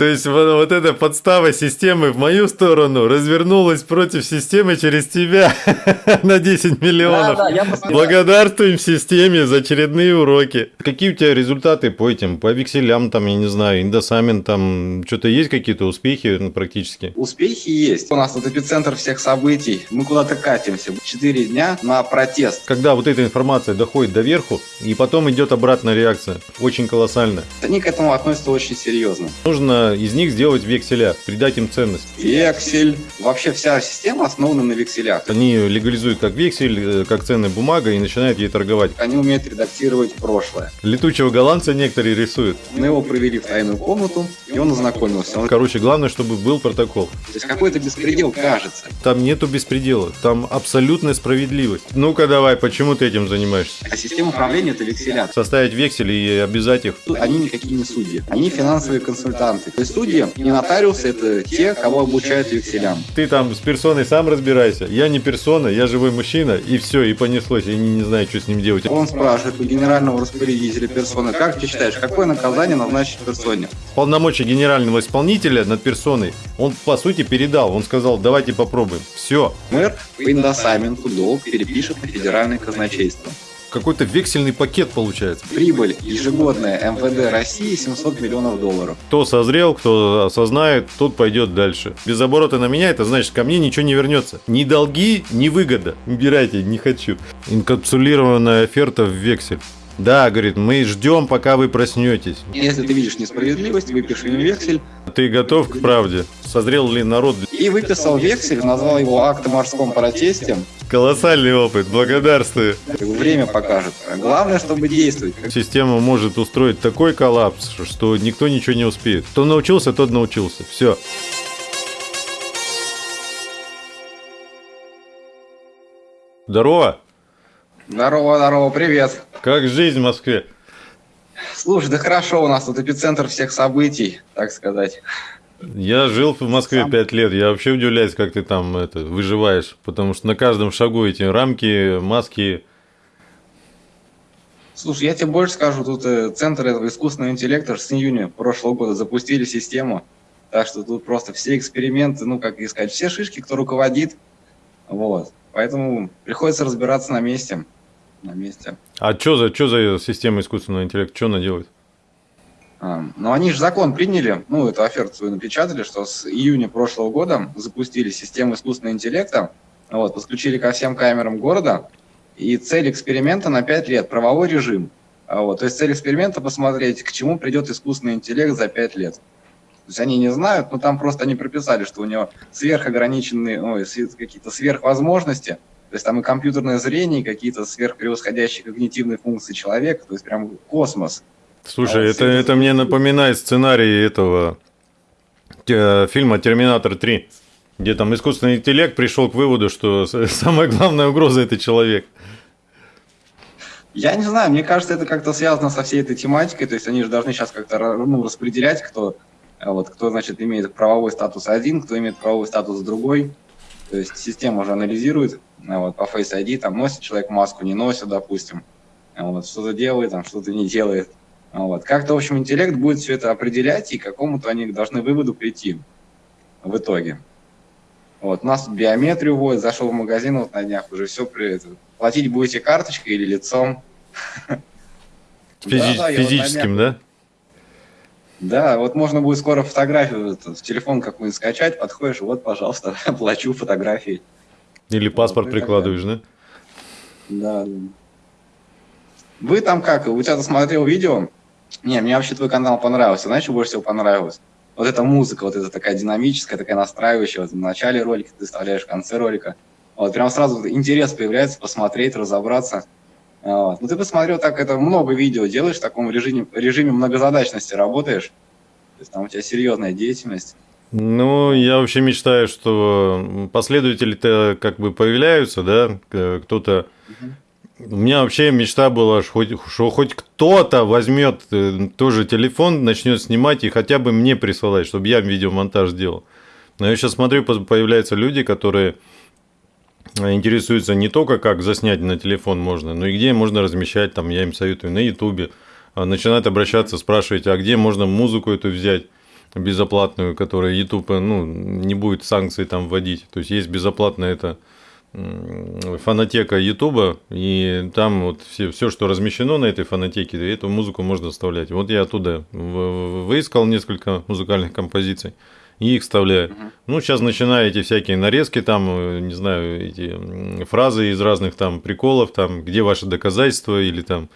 То есть вот, вот эта подстава системы в мою сторону развернулась против системы через тебя на 10 миллионов. Да, да, я. Благодарствуем системе за очередные уроки. Какие у тебя результаты по этим, по векселям, там, я не знаю, индосамин, там, что-то есть какие-то успехи ну, практически? Успехи есть. У нас тут эпицентр всех событий. Мы куда-то катимся. Четыре дня на протест. Когда вот эта информация доходит до верху, и потом идет обратная реакция, очень колоссальная. Они к этому относятся очень серьезно. Нужно из них сделать векселя, придать им ценность. Вексель. Вообще вся система основана на векселях. Они легализуют как вексель, э, как ценная бумага и начинают ей торговать. Они умеют редактировать прошлое. Летучего голландца некоторые рисуют. Мы его провели в тайную комнату, и он ознакомился. Он- Короче, главное, чтобы был протокол. То есть какой-то беспредел кажется. Там нету беспредела, там абсолютная справедливость. Ну-ка давай, почему ты этим занимаешься? А система управления это векселя. Составить вексель и обязать их. Они никакие не судьи. Они финансовые консультанты. Судьи и нотариусы это те, кого обучают векселям. Ты там с персоной сам разбирайся. Я не персона, я живой мужчина, и все, и понеслось. Я не, не знаю, что с ним делать. Он спрашивает у генерального распорядителя персоны, как ты считаешь, какое наказание назначить персоне? Полномочия генерального исполнителя над персоной он, по сути, передал. Он сказал, давайте попробуем. Все. Мэр по индосаменту долг перепишет на федеральное казначейство. Какой-то вексельный пакет получается. Прибыль ежегодная МВД России 700 миллионов долларов. Кто созрел, кто осознает, тот пойдет дальше. Без оборота на меня, это значит, ко мне ничего не вернется. Ни долги, ни выгода. Убирайте, не хочу. Инкапсулированная оферта в вексель. Да, говорит, мы ждем, пока вы проснетесь. Если ты видишь несправедливость, выпиши им вексель. Ты готов к правде? Созрел ли народ? И выписал вексель, назвал его акт о морском протесте. Колоссальный опыт, благодарствую. Время покажет. Главное, чтобы действовать. Система может устроить такой коллапс, что никто ничего не успеет. Кто научился, тот научился. Все. Здорово! Здорово, здорово, привет. Как жизнь в Москве? Слушай, да хорошо, у нас тут эпицентр всех событий, так сказать. Я жил в Москве Сам. пять лет. Я вообще удивляюсь, как ты там это, выживаешь. Потому что на каждом шагу эти рамки, маски. Слушай, я тебе больше скажу, тут э, центр этого искусственного интеллекта с июня прошлого года запустили систему. Так что тут просто все эксперименты, ну, как искать, все шишки, кто руководит. Вот. Поэтому приходится разбираться на месте. На месте. А что за, чё за система искусственного интеллекта? Что она делает? А, Но они же закон приняли, ну, эту оферту свою напечатали, что с июня прошлого года запустили систему искусственного интеллекта, вот, подключили ко всем камерам города, и цель эксперимента на 5 лет – правовой режим. А Вот, то есть цель эксперимента – посмотреть, к чему придет искусственный интеллект за 5 лет. То есть они не знают, но там просто они прописали, что у него сверхограниченные, сверх- какие-то сверхвозможности, то есть там и компьютерное зрение, и какие-то сверхпревосходящие когнитивные функции человека, то есть прям космос. Слушай, А, это, всё это мне напоминает сценарий этого те- фильма «Терминатор 3», где там искусственный интеллект пришел к выводу, что самая главная угроза – это человек. Я не знаю, мне кажется, это как-то связано со всей этой тематикой, то есть они же должны сейчас как-то ну, распределять, кто, а вот, кто, значит, имеет правовой статус один, кто имеет правовой статус другой. То есть система уже анализирует, вот, по Face ID, там, носит человек маску, не носит, допустим, вот, что-то делает, там, что-то не делает. Вот. Как-то, в общем, интеллект будет все это определять, и к какому-то они должны выводу прийти в итоге. Вот, нас биометрию вводят, зашел в магазин вот на днях, уже все при Платить будете карточкой или лицом? Физи- Да, да, я вот физическим, да? Да, вот можно будет скоро фотографию в телефон какую-нибудь скачать, подходишь, вот, пожалуйста, плачу фотографии. Или паспорт Вот, прикладываешь, да? Да. да. Вы там как? У тебя смотрел видео? Не, мне вообще твой канал понравился. Знаешь, что больше всего понравилось? Вот эта музыка, вот эта такая динамическая, такая настраивающая. Вот в начале ролика ты вставляешь, в конце ролика. Вот прям сразу интерес появляется посмотреть, разобраться. Вот. Ну ты посмотрел, так это много видео делаешь в таком режиме, режиме многозадачности работаешь. То есть там у тебя серьезная деятельность. Ну, я вообще мечтаю, что последователи-то как бы появляются, да, к- кто-то... У меня вообще мечта была, что хоть, что хоть кто-то возьмет э, тоже телефон, начнет снимать и хотя бы мне присылать, чтобы я видеомонтаж делал. Но я сейчас смотрю, по- появляются люди, которые э, интересуются не только как заснять на телефон можно, но и где можно размещать, там я им советую на ютубе, А начинают обращаться, спрашивать, а где можно музыку эту взять, безоплатную, которая YouTube ну, не будет санкций там вводить. То есть есть безоплатная это фонотека Ютуба, и там вот все, все, что размещено на этой фонотеке, эту музыку можно вставлять. Вот я оттуда выискал несколько музыкальных композиций и их вставляю. Uh-huh. Ну, сейчас начинаю эти всякие нарезки, там, э, не знаю, эти фразы из разных там приколов, там, где ваши доказательства, или там,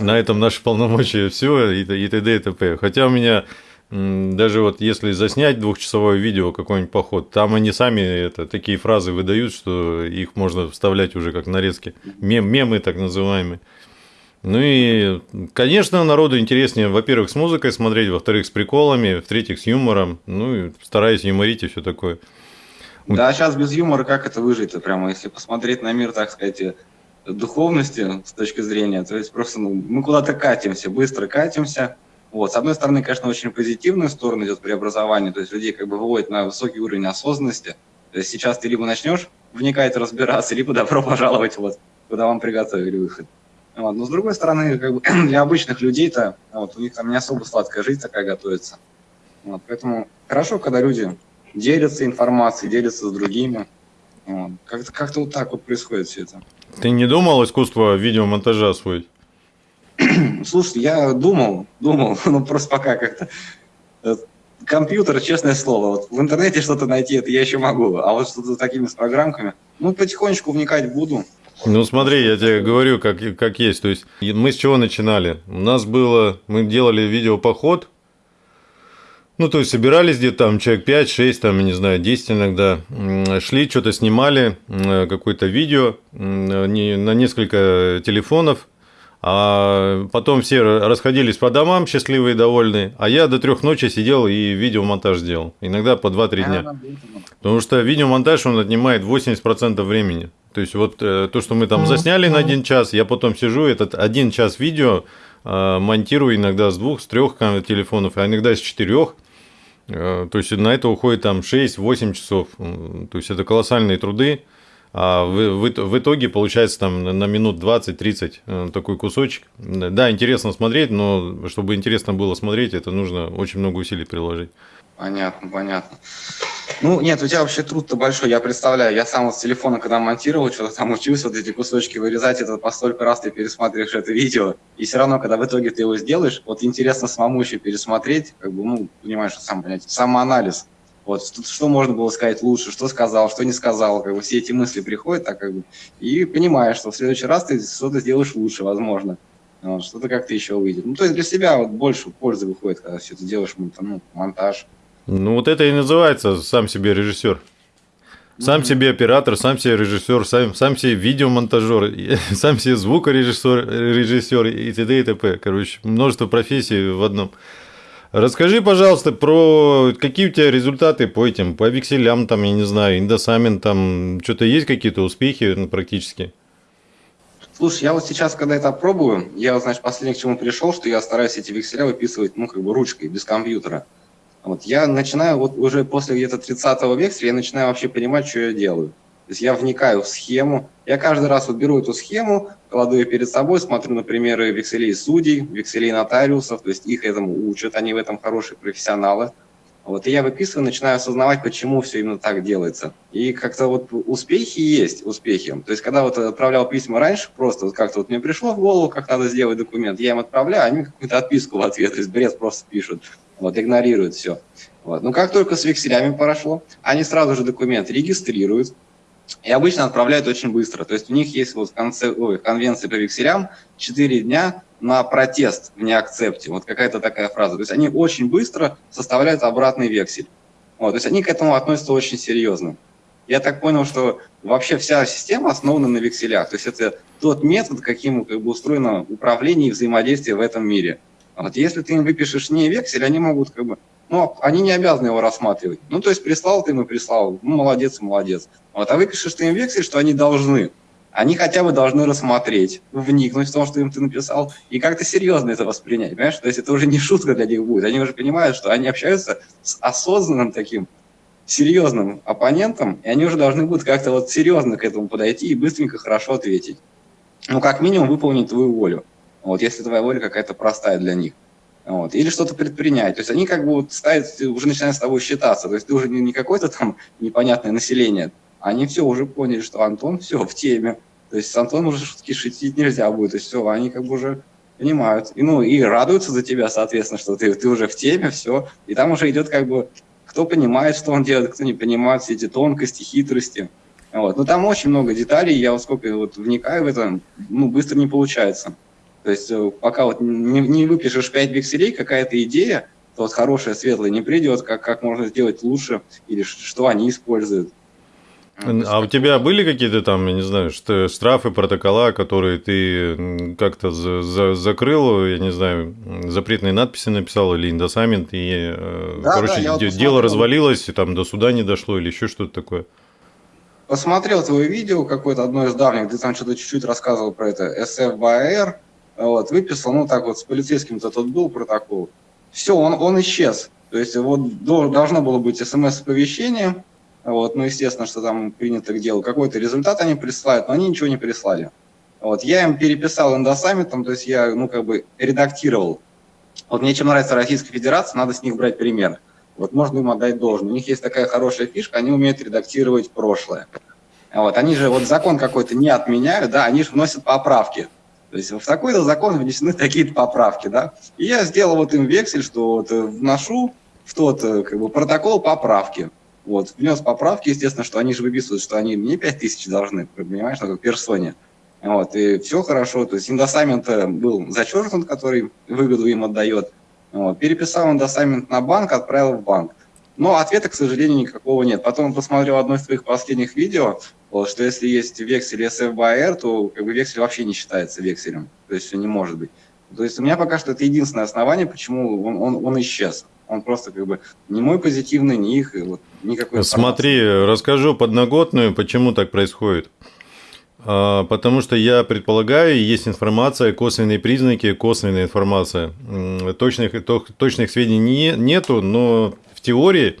на этом наши полномочия, все, и, и т.д. и т.п. Хотя у меня даже вот если заснять двухчасовое видео какой-нибудь поход, там они сами это, такие фразы выдают, что их можно вставлять уже как нарезки, мем, мемы так называемые. Ну и, конечно, народу интереснее, во-первых, с музыкой смотреть, во-вторых, с приколами, в-третьих, с юмором, ну и стараюсь юморить и все такое. Да, сейчас без юмора как это выжить-то прямо, если посмотреть на мир, так сказать, духовности с точки зрения, то есть просто ну, мы куда-то катимся, быстро катимся. Вот. С одной стороны, конечно, очень позитивную сторону идет преобразование, то есть людей как бы выводит на высокий уровень осознанности. То есть сейчас ты либо начнешь вникать, разбираться, либо добро пожаловать, вот, куда вам приготовили выход. Вот. Но с другой стороны, как бы, для обычных людей-то вот, у них там не особо сладкая жизнь такая готовится. Вот. Поэтому хорошо, когда люди делятся информацией, делятся с другими. Вот. Как-то как вот так вот происходит все это. Ты не думал искусство видеомонтажа освоить? Слушай, я думал, думал, но просто пока как-то э, компьютер, честное слово, вот в интернете что-то найти, это я еще могу, а вот что-то такими с программками, ну, потихонечку вникать буду, ну смотри, я тебе говорю, как, как есть. То есть мы с чего начинали? У нас было, мы делали видеопоход, ну, то есть собирались где-то там человек 5, 6, там, не знаю, 10 иногда, шли, что-то снимали, какое-то видео на несколько телефонов, а потом все расходились по домам, счастливые и довольные, а я до трех ночи сидел и видеомонтаж делал, иногда по 2-3 дня. Потому что видеомонтаж, он отнимает 80% времени. То есть вот э, то, что мы там засняли на один час, я потом сижу, этот один час видео э, монтирую иногда с двух, с трех телефонов, а иногда с четырех. Э, то есть на это уходит там 6-8 часов. То есть это колоссальные труды. А в, в, в итоге получается там на минут 20-30 такой кусочек. Да, интересно смотреть, но чтобы интересно было смотреть, это нужно очень много усилий приложить. Понятно, понятно. Ну, нет, у тебя вообще труд-то большой, я представляю. Я сам вот с телефона, когда монтировал, что-то там учился, вот эти кусочки вырезать, это по столько раз ты пересматриваешь это видео, и все равно, когда в итоге ты его сделаешь, вот интересно самому еще пересмотреть, как бы, ну, понимаешь, сам понять, самоанализ. Вот, что, можно было сказать лучше, что сказал, что не сказал, как бы все эти мысли приходят, так как бы, и понимаешь, что в следующий раз ты что-то сделаешь лучше, возможно. Вот, что-то как-то еще выйдет. Ну, то есть для себя вот больше пользы выходит, когда все это делаешь, ну, монтаж. Ну, вот это и называется сам себе режиссер. Сам себе оператор, сам себе режиссер, сам, сам себе видеомонтажер, сам себе звукорежиссер режиссер и т.д. и т.п. Короче, множество профессий в одном. Расскажи, пожалуйста, про какие у тебя результаты по этим, по векселям, там, я не знаю, индосамин, там, что-то есть какие-то успехи ну, практически? Слушай, я вот сейчас, когда это пробую, я, вот, значит, последний к чему пришел, что я стараюсь эти векселя выписывать, ну, как бы ручкой, без компьютера. Вот я начинаю, вот уже после где-то 30 векселя, я начинаю вообще понимать, что я делаю. То есть я вникаю в схему, я каждый раз вот беру эту схему, кладу ее перед собой, смотрю на примеры векселей судей, векселей нотариусов, то есть их этому учат, они в этом хорошие профессионалы. Вот, и я выписываю, начинаю осознавать, почему все именно так делается. И как-то вот успехи есть, успехи. То есть, когда вот отправлял письма раньше, просто вот как-то вот мне пришло в голову, как надо сделать документ, я им отправляю, они какую-то отписку в ответ, то есть бред просто пишут вот, игнорируют все. Вот. Но как только с векселями прошло, они сразу же документ регистрируют и обычно отправляют очень быстро. То есть у них есть вот в конце, ой, конвенции по векселям 4 дня на протест в неакцепте. Вот какая-то такая фраза. То есть они очень быстро составляют обратный вексель. Вот. То есть они к этому относятся очень серьезно. Я так понял, что вообще вся система основана на векселях. То есть это тот метод, каким как бы, устроено управление и взаимодействие в этом мире. Вот если ты им выпишешь не вексель, они могут как бы, ну, они не обязаны его рассматривать. Ну, то есть прислал ты им и прислал, ну, молодец, молодец. Вот, а выпишешь ты им вексель, что они должны. Они хотя бы должны рассмотреть, вникнуть в то, что им ты написал, и как-то серьезно это воспринять, понимаешь? То есть это уже не шутка для них будет. Они уже понимают, что они общаются с осознанным таким, серьезным оппонентом, и они уже должны будут как-то вот серьезно к этому подойти и быстренько хорошо ответить. Ну, как минимум, выполнить твою волю. Вот если твоя воля какая-то простая для них. Вот, или что-то предпринять. То есть они как бы вот ставят, уже начинают с тобой считаться. То есть ты уже не, не какое-то там непонятное население. Они все уже поняли, что Антон все в теме. То есть с Антоном уже шутки шутить нельзя будет. То есть все, они как бы уже понимают. И, ну, и радуются за тебя, соответственно, что ты, ты уже в теме, все. И там уже идет как бы, кто понимает, что он делает, кто не понимает все эти тонкости, хитрости. Вот. Но там очень много деталей, я вот сколько вот вникаю в это, ну, быстро не получается. То есть э, пока вот не, не выпишешь 5 векселей, какая-то идея, то вот хорошая, светлая не придет, как, как можно сделать лучше, или что они используют. А у тебя были какие-то там, я не знаю, штрафы, протокола, которые ты как-то за, за, закрыл, я не знаю, запретные надписи написал или индосамент, и, э, да, короче, да, дело посмотрел. развалилось, и там до суда не дошло или еще что-то такое? Посмотрел твое видео какое-то, одно из давних, где там что-то чуть-чуть рассказывал про это, SFBR, вот, выписал, ну так вот, с полицейским-то тот был протокол. Все, он, он исчез. То есть вот должно было быть смс-оповещение, вот, ну, естественно, что там принято к делу. Какой-то результат они присылают, но они ничего не прислали. Вот, я им переписал эндосаммитом, то есть я, ну, как бы редактировал. Вот мне чем нравится Российская Федерация, надо с них брать пример. Вот можно им отдать должное. У них есть такая хорошая фишка, они умеют редактировать прошлое. Вот, они же вот закон какой-то не отменяют, да, они же вносят поправки. То есть в такой-то закон внесены такие-то поправки, да. И я сделал вот им вексель, что вот э, вношу в тот э, как бы, протокол поправки. Вот, внес поправки, естественно, что они же выписывают, что они мне 5 тысяч должны, понимаешь, на персоне. Вот, и все хорошо, то есть индосамент был зачеркнут, который выгоду им отдает. Вот, переписал индосамент на банк, отправил в банк. Но ответа, к сожалению, никакого нет. Потом посмотрел одно из твоих последних видео, вот, что если есть вексель SFBR, то как бы вексель вообще не считается векселем. То есть не может быть. То есть у меня пока что это единственное основание, почему он, он, он исчез. Он просто как бы не мой позитивный, не их, вот, никакой Смотри, расскажу подноготную, почему так происходит. А, потому что я предполагаю, есть информация, косвенные признаки, косвенная информация. Точных, точных сведений нету, но в теории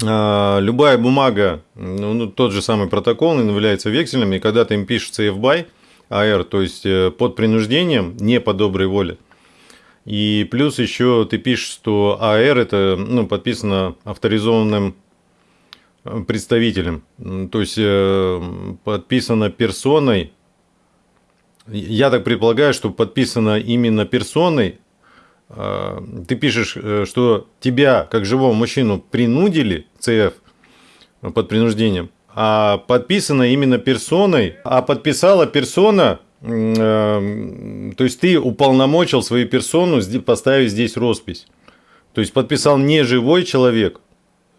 любая бумага, ну, ну, тот же самый протокол, он является векселем, и когда ты им пишется FBY, AR, то есть э, под принуждением, не по доброй воле, и плюс еще ты пишешь, что АР это ну, подписано авторизованным э, представителем. То есть э, подписано персоной. Я так предполагаю, что подписано именно персоной. Э, ты пишешь, что тебя, как живого мужчину, принудили, ЦФ, под принуждением, а подписано именно персоной, а подписала персона Эм, то есть ты уполномочил свою персону поставить здесь роспись. То есть подписал не живой человек,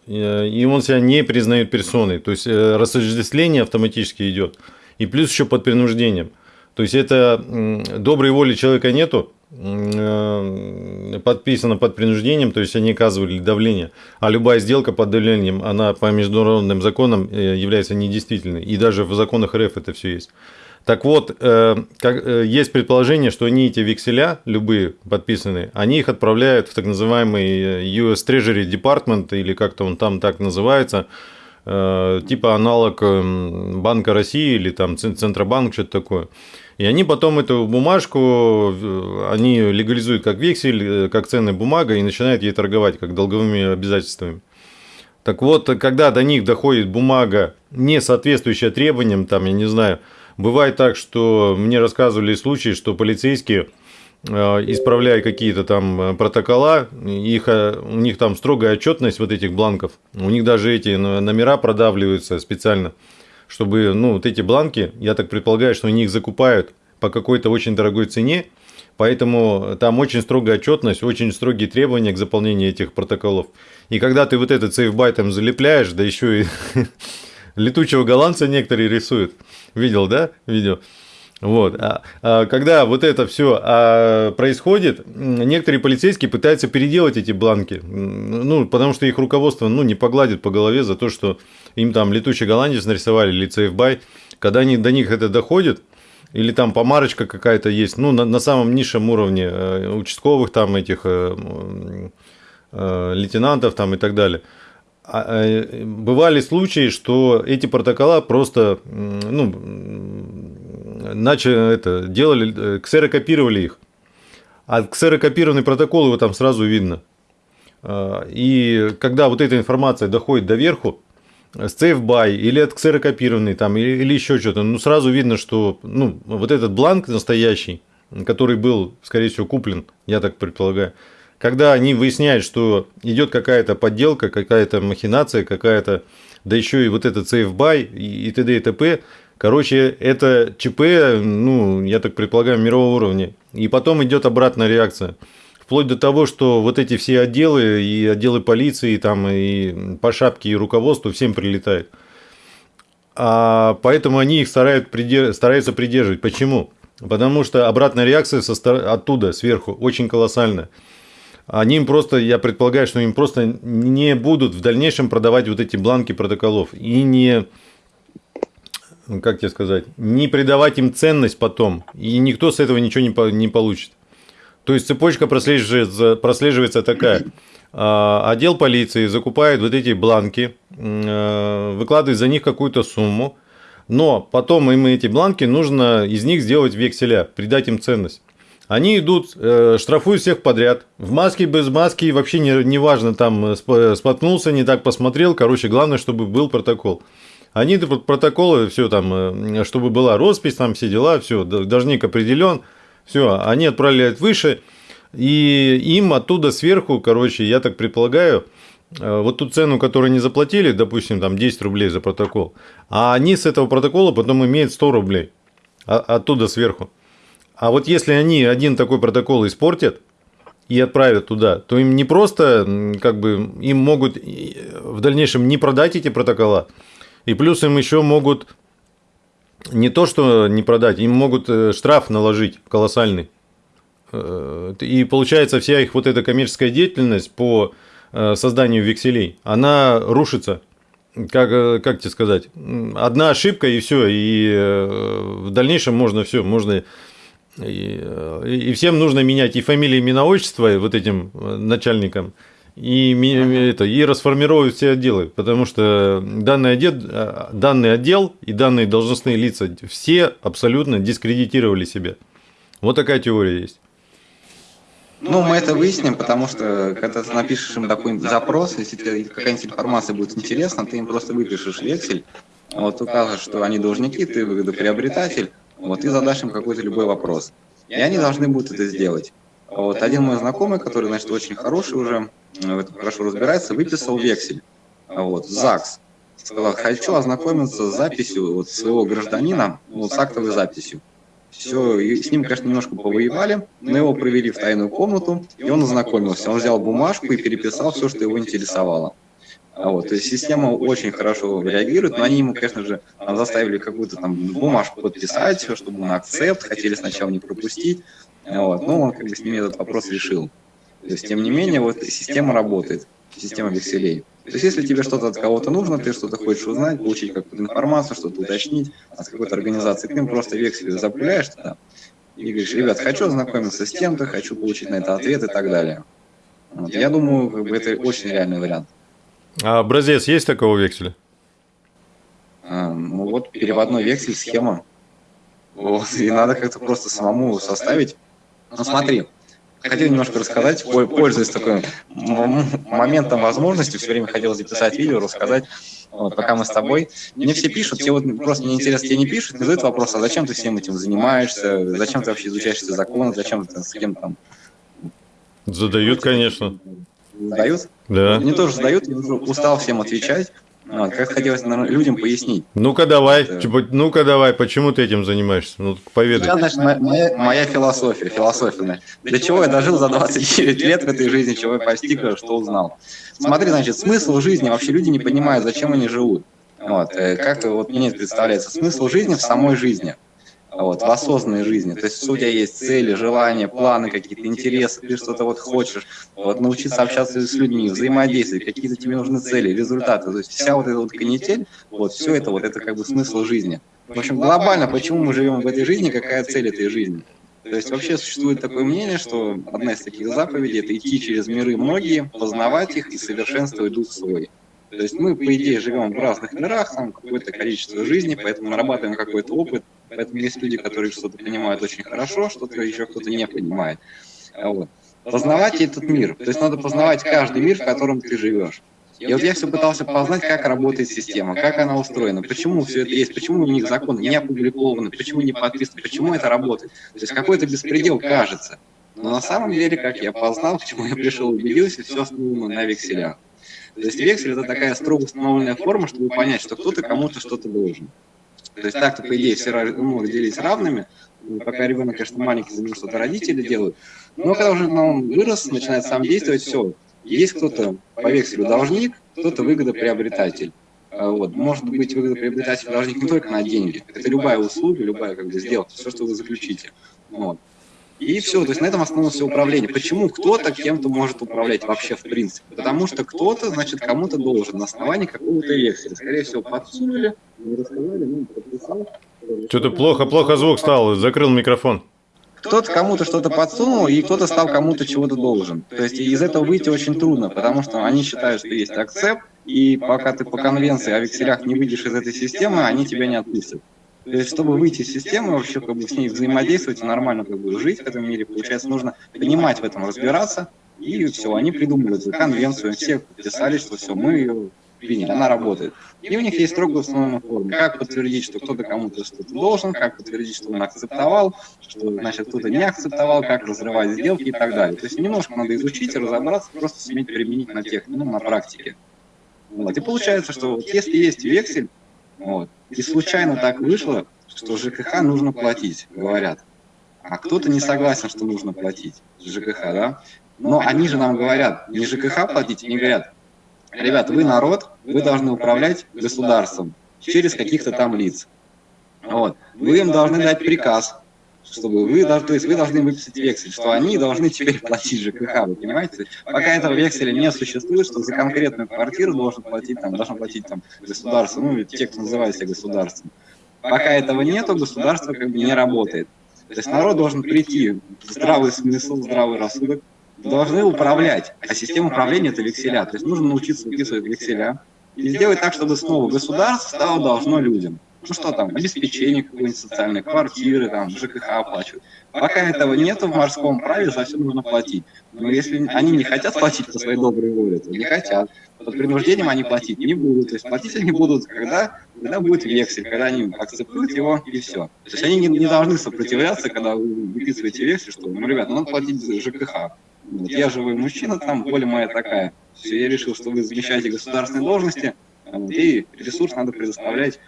э, и он себя не признает персоной. То есть э, рассуждение автоматически идет. И плюс еще под принуждением. То есть это доброй воли человека нету, э, подписано под принуждением, то есть они оказывали давление, а любая сделка под давлением, она по международным законам является недействительной. И даже в законах РФ это все есть. Так вот, э, э, есть предположение, что они эти векселя, любые подписанные, они их отправляют в так называемый э, US Treasury Department, или как-то он там так называется, э, типа аналог э, Банка России или там Центробанк, что-то такое. И они потом эту бумажку, они легализуют как вексель, э, как ценная бумага и начинают ей торговать как долговыми обязательствами. Так вот, когда до них доходит бумага, не соответствующая требованиям, там, я не знаю, Бывает так, что мне рассказывали случаи, что полицейские, э, исправляя какие-то там э, протокола, их, э, у них там строгая отчетность вот этих бланков, у них даже эти номера продавливаются специально, чтобы, ну, вот эти бланки, я так предполагаю, что они их закупают по какой-то очень дорогой цене, Поэтому там очень строгая отчетность, очень строгие требования к заполнению этих протоколов. И когда ты вот этот сейфбайтом залепляешь, да еще и летучего голландца некоторые рисуют. Видел, да, видео? Вот. А, а, когда вот это все а, происходит, некоторые полицейские пытаются переделать эти бланки, ну, потому что их руководство ну, не погладит по голове за то, что им там летучий голландец нарисовали или сейфбай. Когда они до них это доходит, или там помарочка какая-то есть, ну, на, на самом низшем уровне э, участковых там этих э, э, лейтенантов там и так далее – а, э, бывали случаи, что эти протокола просто ну, начали это, делали, э, ксерокопировали их. А ксерокопированный протокол его там сразу видно. А, и когда вот эта информация доходит до верху, с CFBY или от ксерокопированный там, или, еще что-то, ну сразу видно, что ну, вот этот бланк настоящий, который был, скорее всего, куплен, я так предполагаю, когда они выясняют, что идет какая-то подделка, какая-то махинация, какая-то, да еще и вот это CFBY и т.д. и т.п., короче, это ЧП, ну, я так предполагаю, мирового уровня. И потом идет обратная реакция. Вплоть до того, что вот эти все отделы, и отделы полиции, и там, и по шапке, и руководству всем прилетает. А поэтому они их стараются, придерживать. Почему? Потому что обратная реакция со оттуда, сверху, очень колоссальная. Они им просто, я предполагаю, что им просто не будут в дальнейшем продавать вот эти бланки протоколов. И не, как тебе сказать, не придавать им ценность потом. И никто с этого ничего не, не получит. То есть цепочка прослеживается, прослеживается такая. А, отдел полиции закупает вот эти бланки, э, выкладывает за них какую-то сумму, но потом им эти бланки нужно из них сделать векселя, придать им ценность. Они идут, э, штрафуют всех подряд. В маске, без маски, вообще не, не важно, там э, споткнулся, не так посмотрел. Короче, главное, чтобы был протокол. Они протоколы, все там, чтобы была роспись, там все дела, все, должник определен. Все, они отправляют выше, и им оттуда сверху, короче, я так предполагаю, э, вот ту цену, которую они заплатили, допустим, там 10 рублей за протокол, а они с этого протокола потом имеют 100 рублей оттуда сверху. А вот если они один такой протокол испортят и отправят туда, то им не просто, как бы, им могут в дальнейшем не продать эти протокола, и плюс им еще могут не то, что не продать, им могут э, штраф наложить колоссальный. Э, и получается, вся их вот эта коммерческая деятельность по э, созданию векселей, она рушится. Как, как тебе сказать? Одна ошибка и все. И в дальнейшем можно все, можно и, и всем нужно менять и фамилии, имена, отчество вот этим начальникам, и, это, и расформировать все отделы, потому что данный отдел, данный отдел и данные должностные лица все абсолютно дискредитировали себя. Вот такая теория есть. Ну, мы это выясним, потому что когда ты напишешь им какой-нибудь запрос, если тебе какая-нибудь информация будет интересна, ты им просто выпишешь вексель, вот укажешь, что они должники, ты выгодоприобретатель, вот и задашь им какой-то любой вопрос. И они должны будут это сделать. Вот один мой знакомый, который, значит, очень хороший уже, в этом хорошо разбирается, выписал вексель. Вот, ЗАГС. Сказал, хочу ознакомиться с записью вот, своего гражданина, вот, с актовой записью. Все, и с ним, конечно, немножко повоевали, но его провели в тайную комнату, и он ознакомился. Он взял бумажку и переписал все, что его интересовало. Вот, то есть система очень хорошо реагирует, но они ему, конечно же, заставили какую-то там бумажку подписать, чтобы на акцепт, хотели сначала не пропустить, вот, но он как бы с ними этот вопрос решил. То есть, тем не менее, вот система работает, система векселей. То есть, если тебе что-то от кого-то нужно, ты что-то хочешь узнать, получить какую-то информацию, что-то уточнить от какой-то организации, ты им просто вексель запуляешь туда и говоришь, ребят, хочу ознакомиться с тем-то, хочу получить на это ответ и так далее. Вот. Я думаю, как бы, это очень реальный вариант. А образец есть такого векселя? А, ну вот переводной вексель, схема. Вот, и надо как-то просто самому составить. Ну смотри, хотел немножко рассказать, пользуясь таким моментом возможности, все время хотел записать видео, рассказать, вот, пока мы с тобой. Мне все пишут, тебе вот просто мне интересно, тебе не пишут, не задают вопрос, а зачем ты всем этим занимаешься, зачем ты вообще изучаешь эти законы, зачем ты с кем там... Задают, конечно. Задают? Да. Мне тоже задают, я уже устал всем отвечать. Вот, как хотелось наверное, людям пояснить. Ну-ка давай, это... ну-ка давай, почему ты этим занимаешься? Ну, поведай. Я, значит, моя, моя философия, философия. Для чего я дожил за 29 лет в этой жизни, чего я постиг, что узнал. Смотри, значит, смысл жизни, вообще люди не понимают, зачем они живут. Вот, э, как вот мне представляется, смысл жизни в самой жизни вот, в осознанной жизни. То есть у тебя есть цели, желания, планы, какие-то интересы, ты что-то вот хочешь, вот, научиться общаться с людьми, взаимодействовать, какие-то тебе нужны цели, результаты. То есть вся вот эта вот канитель, вот все это, вот это как бы смысл жизни. В общем, глобально, почему мы живем в этой жизни, какая цель этой жизни. То есть вообще существует такое мнение, что одна из таких заповедей – это идти через миры многие, познавать их и совершенствовать дух свой. То есть мы, по идее, живем в разных мирах, там какое-то количество жизни, поэтому нарабатываем какой-то опыт, Поэтому есть люди, которые что-то понимают очень хорошо, что-то еще кто-то не понимает. Вот. Познавать этот мир. То есть надо познавать каждый мир, в котором ты живешь. И вот я все пытался познать, как работает система, как она устроена, почему все это есть, почему у них законы не опубликованы, почему не подписаны, почему это работает. То есть какой-то беспредел кажется. Но на самом деле, как я познал, к чему я пришел, убедился, все основано на векселях. То есть вексель – это такая строго установленная форма, чтобы понять, что кто-то кому-то что-то должен. То есть так-то, по идее, все ну, делить равными, пока ребенок, конечно, маленький, за что-то родители делают. Но когда уже он вырос, начинает сам действовать, все, есть кто-то по векселю должник, кто-то выгодоприобретатель. А вот. Может быть выгодоприобретатель должник не только на деньги, это любая услуга, любая как бы, сделка, все, что вы заключите. Вот. И все, то есть на этом основано все управление. Почему кто-то кем-то может управлять вообще в принципе? Потому что кто-то, значит, кому-то должен на основании какого-то векселя. Скорее всего, подсунули, не рассказали, ну, подписал. Что-то плохо-плохо звук стал, закрыл микрофон кто-то кому-то что-то подсунул, и кто-то стал кому-то чего-то должен. То есть из этого выйти очень трудно, потому что они считают, что есть акцепт, и пока ты по конвенции о векселях не выйдешь из этой системы, они тебя не отпустят. То есть, чтобы выйти из системы, вообще как бы с ней взаимодействовать и нормально как бы жить в этом мире, получается, нужно понимать в этом, разбираться, и все, они придумали эту конвенцию, все подписали, что все, мы ее приняли, она работает. И у них есть строго установленная форма. Как подтвердить, что кто-то кому-то что-то должен, как подтвердить, что он акцептовал, что, значит, кто-то не акцептовал, как разрывать сделки и так далее. То есть немножко надо изучить и разобраться, просто суметь применить на тех, ну, на практике. Вот. И получается, что вот если есть вексель, вот, и случайно так вышло, что ЖКХ нужно платить, говорят. А кто-то не согласен, что нужно платить ЖКХ, да? Но они же нам говорят, не ЖКХ платить, они говорят, ребят, вы народ, вы должны управлять государством через каких-то там лиц. Вот. Вы им должны дать приказ, чтобы вы, то есть вы должны выписать вексель, что они должны теперь платить ЖКХ, вы понимаете? Пока этого векселя не существует, что за конкретную квартиру должен платить, там, должен платить там, государство, ну, те, кто называет государством. Пока этого нету, государство как бы не работает. То есть народ должен прийти, здравый смысл, здравый рассудок, должны управлять. А система управления – это векселя. То есть нужно научиться выписывать векселя и сделать так, чтобы снова государство стало должно людям. Ну что там, обеспечение какой-нибудь социальной, квартиры, там, ЖКХ оплачивать. Пока этого нет в морском праве, за все нужно платить. Но если они не хотят платить по своей доброй воле, то не хотят. Под принуждением они платить не будут. То есть платить они будут, когда, когда будет вексель, когда они акцептуют его, и все. То есть они не, не должны сопротивляться, когда вы выписываете вексель, что, ну, ребят, надо платить за ЖКХ. Вот я живой мужчина, там воля моя такая. Все, я решил, что вы замещаете государственные должности, и ресурс надо предоставлять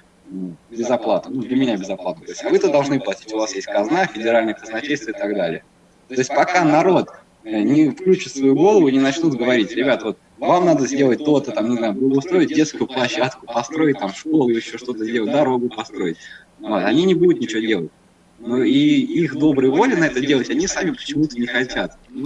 без оплаты. Ну, для меня без оплаты. То есть, а вы-то должны платить, у вас есть казна, федеральное казначейство и так далее. То есть пока народ э, не включит свою голову и не начнут говорить, ребят, вот вам надо сделать то-то, там, не знаю, устроить детскую площадку, построить там школу, еще что-то сделать, дорогу построить. Вот, они не будут ничего делать. Ну и их доброй воли на это делать, они сами почему-то не хотят. Ну,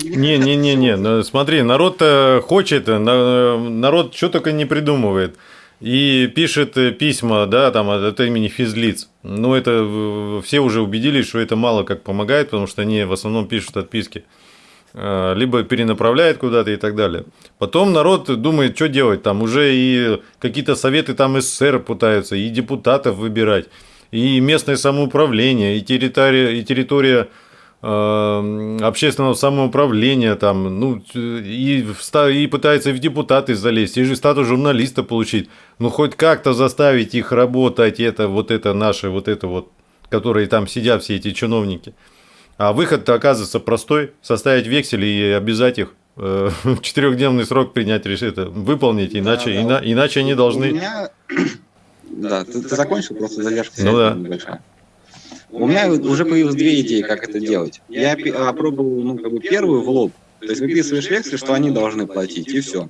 ну, смотри, народ хочет, народ что только не придумывает. И пишет письма, да, там от имени физлиц. Ну, это все уже убедились, что это мало как помогает, потому что они в основном пишут отписки. А, либо перенаправляет куда-то и так далее. Потом народ думает, что делать. Там уже и какие-то советы там СССР пытаются, и депутатов выбирать и местное самоуправление, и территория, и территория э, общественного самоуправления, там, ну, и, и пытается в депутаты залезть, и же статус журналиста получить. Ну, хоть как-то заставить их работать, это, вот это наше, вот это вот, которые там сидят, все эти чиновники. А выход-то оказывается простой, составить вексель и обязать их э, четырехдневный срок принять решение, выполнить, иначе, да, да. Ина, иначе они должны... Меня да, ты, ты закончил, просто задержка ну, да. небольшая. У меня уже появилось две идеи, как это делать. Я опробовал, ну, как бы первую в лоб. То есть выписываешь вексель, что они должны платить, и все.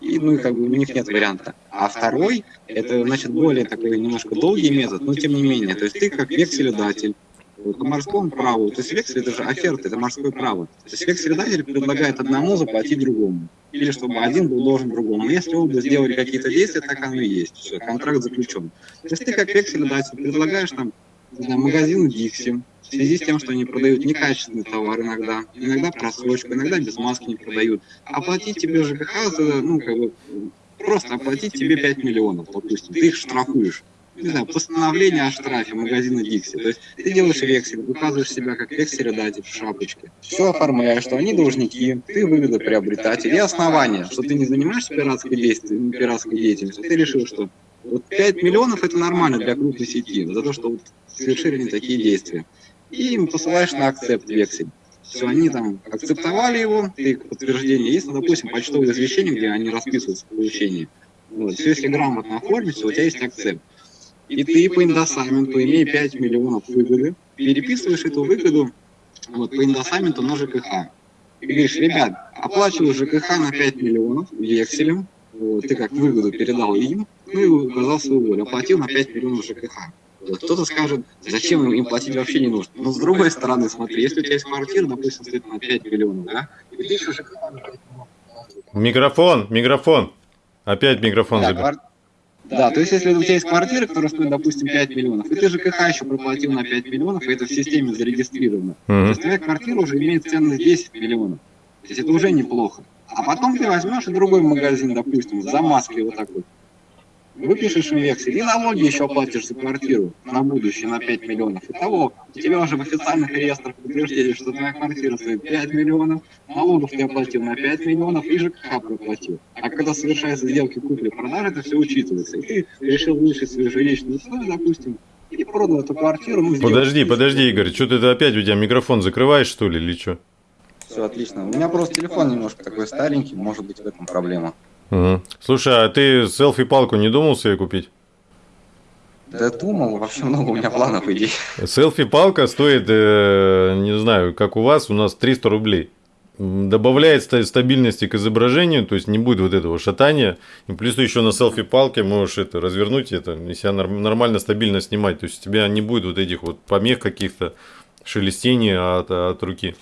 И, ну, как бы у них нет варианта. А второй, это, значит, более такой немножко долгий метод, но тем не менее. То есть ты как векселедатель, по морскому праву, то есть вексель это же оферта, это морское право. То есть векселедатель предлагает одному заплатить другому. Или чтобы один был должен другому. Если оба сделали какие-то действия, так оно и есть. Все, контракт заключен. То есть ты как векселедатель предлагаешь там знаю, магазину Dixie, в связи с тем, что они продают некачественный товар иногда, иногда просрочку, иногда без маски не продают. Оплатить тебе ЖКХ, за, ну, как бы, просто оплатить тебе 5 миллионов, допустим, ты их штрафуешь. не знаю, постановление о штрафе магазина Дикси. То есть ты делаешь вексель, указываешь себя как векселедатель в шапочке. Все оформляешь, что они должники, ты выгодоприобретатель. И основание, что ты не занимаешься пиратской, действием, пиратской деятельностью, ты решил, что вот 5 миллионов это нормально для крупной сети, за то, что вот совершили не такие действия. И им посылаешь на акцепт вексель. Все, они там акцептовали его, ты подтверждение есть, ну, допустим, почтовое извещение, где они расписываются в получении. Вот. Все, если грамотно оформить, у тебя есть акцепт. И ты по индосаменту, имея 5 миллионов выгоды, переписываешь эту выгоду вот, по индосаменту на ЖКХ. И говоришь, ребят, оплачиваю ЖКХ на 5 миллионов векселем, вот, ты как выгоду передал им, ну и указал свою волю, оплатил на 5 миллионов ЖКХ. Вот кто-то скажет, зачем им платить вообще не нужно. Но с другой стороны, смотри, если у тебя есть квартира, допустим, стоит на 5 миллионов, да, и ты еще ЖКХ Микрофон, микрофон. Опять микрофон да, забил. Да, то есть если у тебя есть квартира, которая стоит, допустим, 5 миллионов, и ты ЖКХ еще проплатил на 5 миллионов, и это в системе зарегистрировано, угу. то есть твоя квартира уже имеет ценность 10 миллионов. То есть это уже неплохо. А потом ты возьмешь и другой магазин, допустим, за маской вот такой, выпишешь им вексель и налоги еще оплатишь за квартиру на будущее на 5 миллионов. Итого у тебя уже в официальных реестрах подтверждение, что твоя квартира стоит 5 миллионов, налогов ты оплатил на 5 миллионов и ЖКХ проплатил. А когда совершаются сделки купли-продажи, это все учитывается. И ты решил улучшить свои жилищные условия, допустим, и продал эту квартиру. Ну, подожди, подожди, Игорь, что ты опять у тебя микрофон закрываешь, что ли, или что? Все отлично. У меня просто телефон немножко такой старенький, может быть в этом проблема. Угу. Слушай, а ты селфи-палку не думал себе купить? Да думал, вообще много у меня планов идей. Селфи-палка стоит, э, не знаю, как у вас, у нас 300 рублей. Добавляет стабильности к изображению, то есть не будет вот этого шатания. И плюс ты еще на селфи-палке можешь это развернуть, это, и себя нормально, стабильно снимать. То есть у тебя не будет вот этих вот помех каких-то, шелестений от, от руки.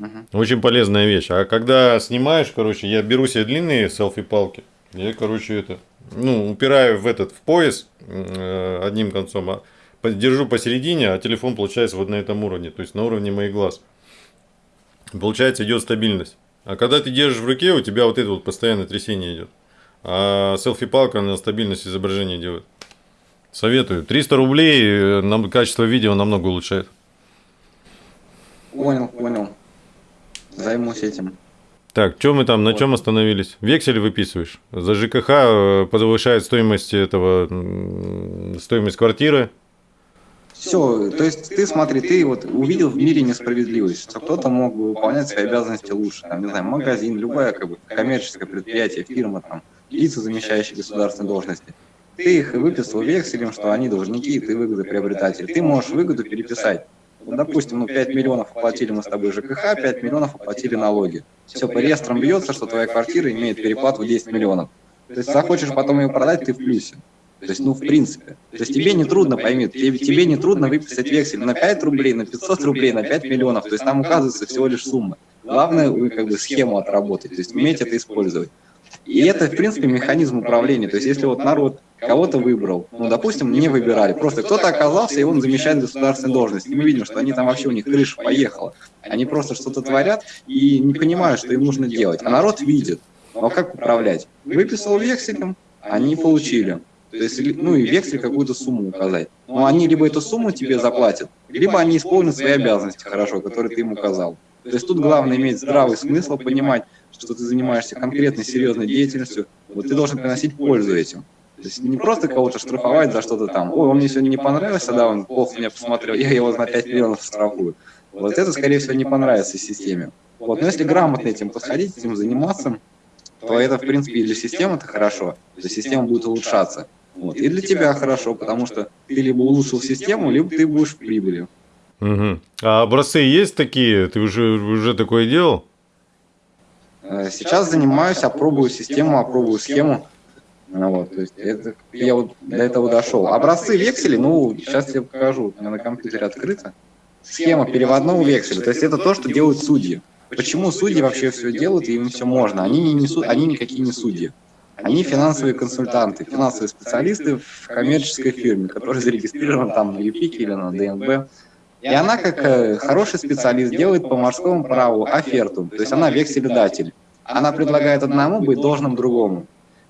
Угу. Очень полезная вещь. А когда снимаешь, короче, я беру себе длинные селфи-палки. Я, короче, это, ну, упираю в этот, в пояс э, одним концом, а держу посередине, а телефон получается вот на этом уровне, то есть на уровне моих глаз. Получается, идет стабильность. А когда ты держишь в руке, у тебя вот это вот постоянное трясение идет. А селфи-палка на стабильность изображения делает. Советую. 300 рублей, э, нам качество видео намного улучшает. Понял, понял. Займусь этим. Так, что мы там, на чем остановились? Вексель выписываешь. За ЖКХ э, повышает стоимость этого, стоимость квартиры. Все, то есть ты смотри, ты вот увидел в мире несправедливость, что кто-то мог бы выполнять свои обязанности лучше, там, не знаю, магазин, любое как бы коммерческое предприятие, фирма, там, лица, замещающие государственные должности. Ты их выписал векселем, что они должники, ты выгодоприобретатель. Ты можешь выгоду переписать допустим, ну 5 миллионов оплатили мы с тобой ЖКХ, 5 миллионов оплатили налоги. Все по реестрам бьется, что твоя квартира имеет переплату 10 миллионов. То есть захочешь потом ее продать, ты в плюсе. То есть, ну, в принципе. То есть тебе не трудно, пойми, тебе, тебе не трудно выписать вексель на 5 рублей, на 500 рублей, на 5 миллионов. То есть там указывается всего лишь сумма. Главное, как бы схему отработать, то есть уметь это использовать. И это, в принципе, механизм управления. То есть если вот народ кого-то выбрал, ну, допустим, не выбирали, просто кто-то оказался, и он замещает государственную должность. И мы видим, что они там вообще, у них крыша поехала. Они просто что-то творят и не понимают, что им нужно делать. А народ видит. Ну, а как управлять? Выписал векселем, они получили. То есть, ну и вексель какую-то сумму указать. Но они либо эту сумму тебе заплатят, либо они исполнят свои обязанности хорошо, которые ты им указал. То есть тут главное иметь здравый смысл, понимать, что ты занимаешься конкретной серьезной деятельностью, вот ты должен приносить пользу этим. То есть не просто кого-то штрафовать за что-то там. Ой, он мне сегодня не понравился, да, он плохо меня посмотрел, я его на 5 миллионов штрафую. Вот это, скорее всего, не понравится системе. Вот, но если грамотно этим подходить, этим заниматься, то это, в принципе, и для системы это хорошо, для системы будет улучшаться. Вот. И для тебя хорошо, потому что ты либо улучшил систему, либо ты будешь в прибыли. Угу. А образцы есть такие? Ты уже, уже такое делал? Э, сейчас занимаюсь, опробую систему, опробую схему. Ну, вот, то есть это, я вот до этого дошел. Образцы векселей, ну, сейчас я покажу, у меня на компьютере открыто. Схема переводного векселя, то есть это то, что делают судьи. Почему судьи вообще все делают, и им все можно? Они, не несут, они никакие не судьи. Они финансовые консультанты, финансовые специалисты в коммерческой фирме, которая зарегистрирована там на ЮПИКе или на ДНБ. И она, как э, хороший специалист, делает по морскому праву оферту, то есть она векселедатель. Она предлагает одному быть должным другому.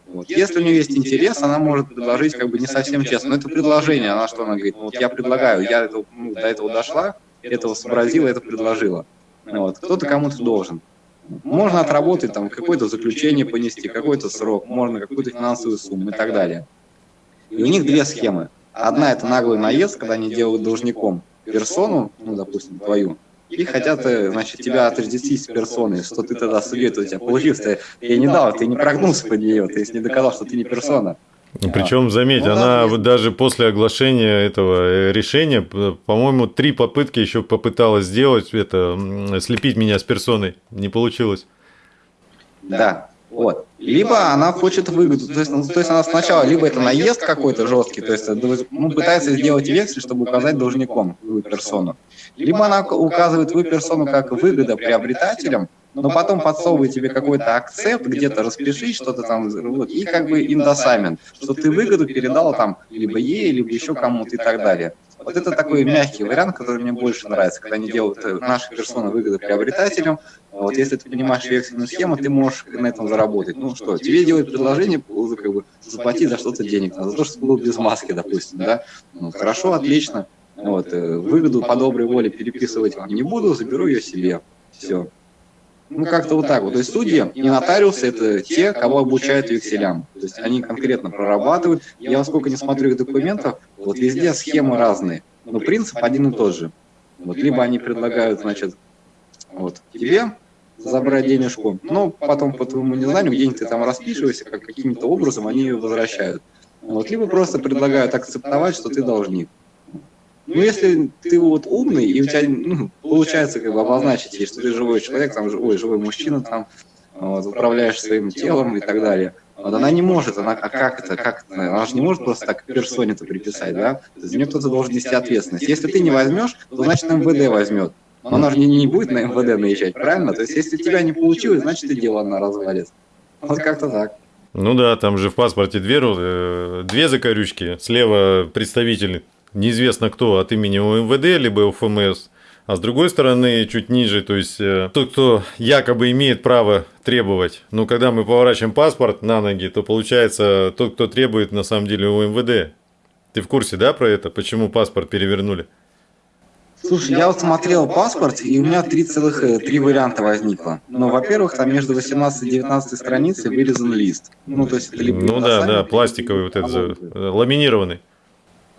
Вот. Если у нее есть интерес, она может предложить как бы не совсем честно. Но это предложение, она что, она говорит, вот я предлагаю, я это, ну, до этого дошла, этого сообразила, это предложила. Вот. Кто-то кому-то должен. Можно отработать там какое-то заключение понести, какой-то срок, можно какую-то финансовую сумму и так далее. И у них две схемы. Одна – это наглый наезд, когда они делают должником персону, ну, допустим, твою, и хотят, э, значит, тебя отождествить с персоной, что ты тогда судьей, у тебя получилось, ты, я не дал, ты не прогнулся под нее, ты не доказал, что ты не персона. Ну, Причем, заметь, ну, она да, даже после оглашения этого э, решения, по-моему, три попытки еще попыталась сделать это, слепить меня с персоной. Не получилось. Да, вот. Либо она хочет выгоду, то есть, ну, то есть она сначала, либо это наезд какой-то жесткий, то есть ну, пытается сделать вексель, чтобы указать должником свою персону. Либо она указывает свою персону как выгода приобретателям, но потом подсовывает тебе какой-то акцепт, где-то распиши что-то там, вот, и как бы индосамент, что ты выгоду передал там либо ей, либо еще кому-то и так далее. Вот это такой мягкий вариант, который мне больше нравится, когда они делают э, наши персоны выгоды приобретателям. Вот если ты понимаешь вексельную схему, ты можешь на этом заработать. Ну что, тебе делают предложение, как бы, заплати за что-то денег, за то, что был без маски, допустим, да? Ну, хорошо, отлично. Вот, э, выгоду по доброй воле переписывать не буду, заберу ее себе. Все. Ну, как-то вот так вот. То есть судьи и нотариусы – это те, кого обучают векселям. То есть они конкретно прорабатывают. Я сколько не смотрю их документов, вот везде схемы разные. Но принцип один и тот же. Вот либо они предлагают, значит, вот тебе забрать денежку, но потом по твоему незнанию где-нибудь ты там распишешься, как каким-то образом они ее возвращают. Вот, либо просто предлагают акцептовать, что ты должник. Ну, если ты вот умный, и у тебя ну, получается как бы обозначить, что ты живой человек, там, ой, живой мужчина, там, вот, управляешь своим телом и так далее, вот она не может, она, а как это, как это, она же не может просто так персоне-то приписать, да? За нее кто-то должен нести ответственность. Если ты не возьмешь, то значит МВД возьмет. Но она же не, не будет на МВД наезжать, правильно? То есть если тебя не получилось, значит и дело она развалит. Вот как-то так. Ну да, там же в паспорте две, э, две закорючки. Слева представитель неизвестно кто от имени УМВД, либо УФМС, а с другой стороны, чуть ниже, то есть э, тот, кто якобы имеет право требовать. Но когда мы поворачиваем паспорт на ноги, то получается тот, кто требует на самом деле у МВД. Ты в курсе, да, про это? Почему паспорт перевернули? Слушай, я вот смотрел паспорт, и у меня три целых э, три варианта возникло. Но, во-первых, там между 18 и 19 страницей вырезан лист. Ну, то есть это либо Ну да, да, пластиковый вот этот, ламинированный.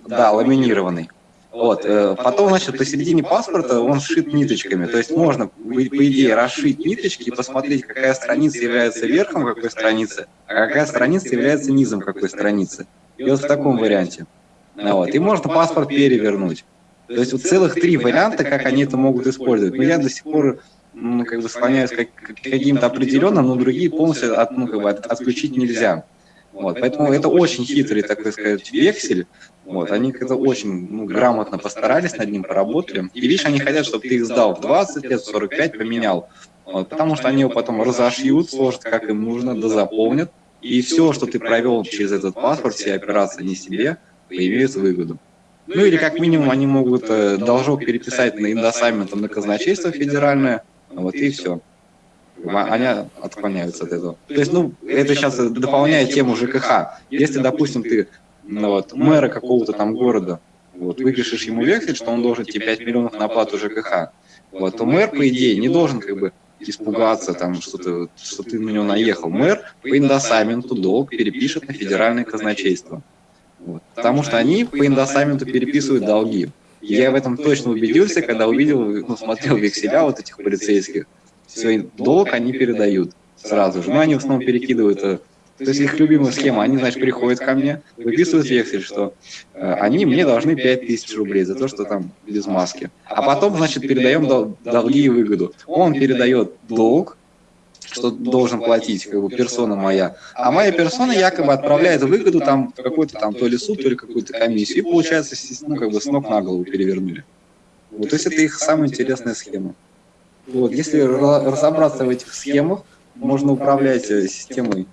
Да, ламинированный. Вот. Э, потом, значит, посередине паспорта он сшит ниточками. То есть можно, по идее, расшить ниточки и посмотреть, какая страница является верхом какой страницы, а какая страница является низом какой страницы. И вот в таком варианте. Вот. И можно паспорт перевернуть. То есть вот целых три варианта, как они это могут использовать. Но я до сих пор ну, как бы склоняюсь к каким-то определенным, но другие полностью от, ну, как бы, от, отключить нельзя. Вот, поэтому это очень хитрый, так сказать, вексель. Вот, они как-то очень ну, грамотно постарались над ним, поработали. И видишь, они хотят, чтобы ты их сдал в 20 лет, 45, поменял. Вот, потому что они его потом разошьют, сложат, как им нужно, дозаполнят. И все, что ты провел через этот паспорт, все операции не себе, поимеют выгоду. Ну или как минимум они могут э, должок переписать на индосамент на казначейство федеральное, вот и все они отклоняются от этого. То есть, ну, это сейчас дополняет тему ЖКХ. Если, допустим, ты вот, мэра какого-то там города, вот, выпишешь ему вексель, что он должен тебе 5 миллионов на оплату ЖКХ, вот, то мэр, по идее, не должен как бы испугаться, там, что, ты, что ты на него наехал. Мэр по индосаменту долг перепишет на федеральное казначейство. Вот. Потому что они по индосаменту переписывают долги. Я в этом точно убедился, когда увидел, ну, смотрел векселя вот этих полицейских свой долг они передают сразу же. Но они в основном перекидывают, э, то есть их любимая схема, они, значит, приходят ко мне, выписывают вексель, что э, они мне должны 5000 рублей за то, что там без маски. А потом, значит, передаем дол долги и выгоду. Он передает долг, что должен платить как бы персона моя, а моя персона якобы отправляет выгоду там какой-то там то ли суд, то ли какую-то комиссию, и получается, ну, как бы с ног на голову перевернули. Вот, то есть это их самая интересная схема. Вот, если разобраться в этих схемах, можно управлять э, системой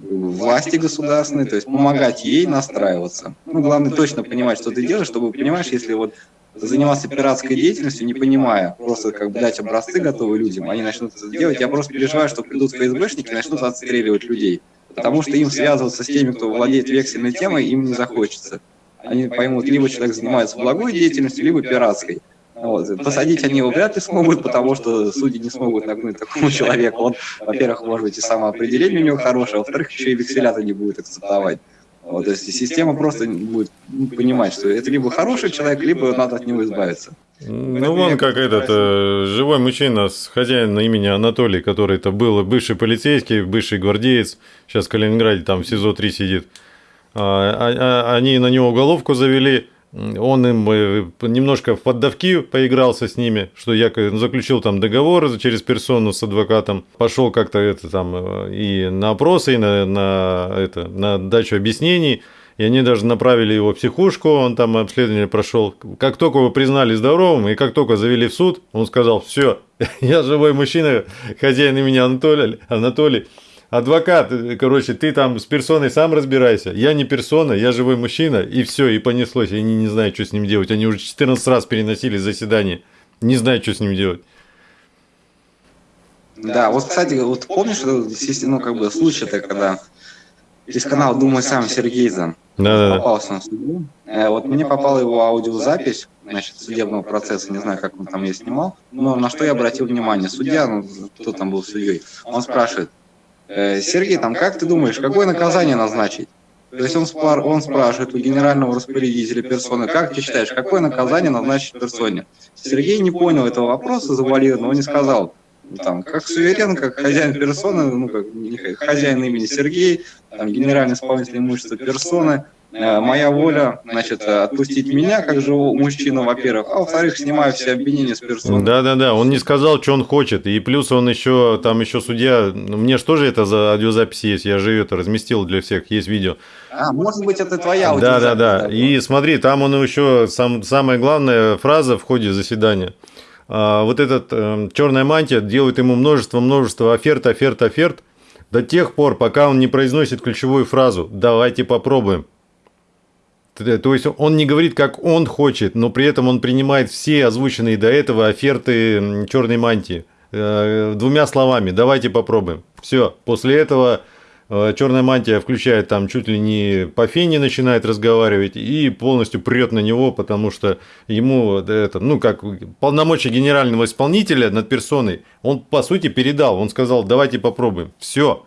власти государственной, то есть помогать ей настраиваться. Ну, главное точно понимать, что ты делаешь, чтобы, понимаешь, если вот заниматься пиратской деятельностью, не понимая, просто как бы дать образцы готовые людям, они начнут это делать, я просто переживаю, что придут ФСБшники и начнут отстреливать людей. потому что им связываться с теми, кто владеет вексельной темой, им не захочется. Они поймут, либо человек занимается благой деятельностью, либо пиратской. Вот. Посадить они его вряд ли смогут, потому что судьи не смогут нагнуть такому человеку. Он, во-первых, может быть, и самоопределение у него хорошее, а во-вторых, еще и векселята не будет акцептовать. Вот, то есть система просто будет понимать, что это либо хороший человек, либо надо от него избавиться. Ну, вон как этот э, живой мужчина с хозяином имени Анатолий, который это был бывший полицейский, бывший гвардеец, сейчас в Калининграде там в СИЗО-3 сидит. А, а, а, они на него уголовку завели, он им э, немножко в поддавки поигрался с ними, что я заключил там договор через персону с адвокатом, пошел как-то это там э, и на опросы, и на, на, это, на дачу объяснений, и они даже направили его в психушку, он там обследование прошел. Как только его признали здоровым, и как только завели в суд, он сказал, все, я живой мужчина, хозяин имени Анатолий, Анатолий адвокат, короче, ты там с персоной сам разбирайся. Я не персона, я живой мужчина, и все, и понеслось. Они не знают, что с ним делать. Они уже 14 раз переносили заседание. Не знают, что с ним делать. Да, вот, кстати, вот помнишь, ну, как бы случай-то, когда из канала «Думай сам» Сергей Зан да, попался на суду. Э, вот мне попала его аудиозапись, значит, судебного процесса, не знаю, как он там ее снимал, но на что я обратил внимание. Судья, ну, кто там был судьей, он спрашивает, Сергей, там, как ты думаешь, какое наказание назначить? То есть он, спар, он спрашивает у генерального распорядителя персоны, как ты считаешь, какое наказание назначить персоне? Сергей не понял этого вопроса завуалированно, он не сказал, там, как суверен, как хозяин персоны, ну, как хозяин имени Сергей, там, генеральный исполнитель имущества персоны, Э, моя воля, значит, э, отпустить меня, как живу мужчину, во-первых, а во-вторых, снимаю все обвинения с персоны. Да-да-да, он не сказал, что он хочет, и плюс он еще, там еще судья, ну, мне же тоже это за аудиозапись есть, я же это разместил для всех, есть видео. А, может быть, это твоя аудиозапись. Да-да-да, и смотри, там он еще, сам, самая главная фраза в ходе заседания, а, вот этот э, черная мантия делает ему множество-множество оферт, оферт, оферт, до тех пор, пока он не произносит ключевую фразу «давайте попробуем». То есть он не говорит, как он хочет, но при этом он принимает все озвученные до этого оферты черной мантии. Э, двумя словами, давайте попробуем. Все, после этого э, черная мантия включает там чуть ли не по фене начинает разговаривать и полностью прет на него, потому что ему это, ну как полномочия генерального исполнителя над персоной, он по сути передал, он сказал, давайте попробуем. Все.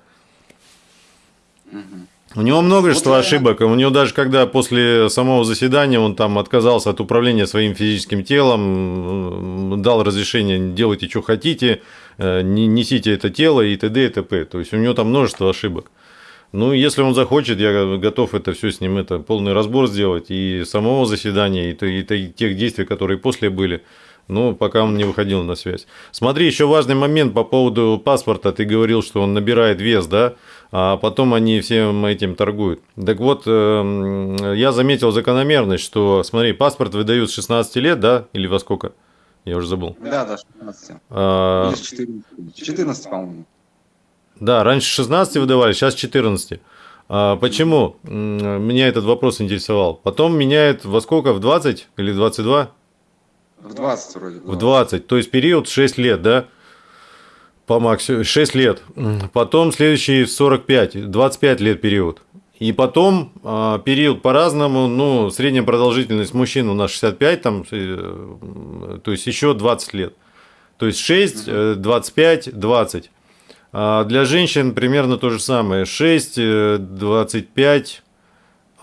Угу. У него множество вот ошибок. У него даже когда после самого заседания он там отказался от управления своим физическим телом, дал разрешение делайте, что хотите, э, не несите это тело и т.д. и т.п. То есть у него там множество ошибок. Ну, если он захочет, я готов это все с ним, это полный разбор сделать и самого заседания, и, и, и тех действий, которые после были. Ну, пока он не выходил на связь. Смотри, еще важный момент по поводу паспорта. Ты говорил, что он набирает вес, да? А потом они всем этим торгуют. Так вот, эм, я заметил закономерность, что, смотри, паспорт выдают с 16 лет, да, или во сколько? Я уже забыл. Да, да, 16. А... 14, 14 по-моему. Да, раньше 16 выдавали, сейчас 14. А почему? Меня этот вопрос интересовал. Потом меняет во сколько? В 20 или 22? В 20 вроде. 20. В 20, то есть период 6 лет, да? По максимуму 6 лет. Потом следующий 45, 25 лет период. И потом э, период по-разному, ну, средняя продолжительность мужчин у нас 65, там, э, то есть еще 20 лет. То есть 6, э, 25, 20. А для женщин примерно то же самое. 6, э, 25,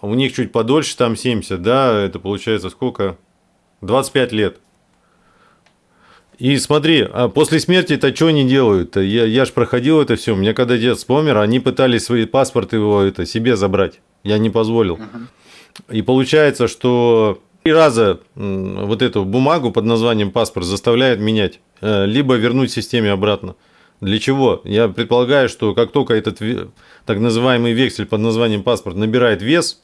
у них чуть подольше, там 70, да, это получается сколько? 25 лет. И смотри, а после смерти-то что они делают? -то? Я, я ж проходил это все. У меня когда дед помер, они пытались свои паспорты его это себе забрать. Я не позволил. И получается, что три раза вот эту бумагу под названием паспорт заставляют менять, э, либо вернуть системе обратно. Для чего? Я предполагаю, что как только этот так называемый вексель под названием паспорт набирает вес,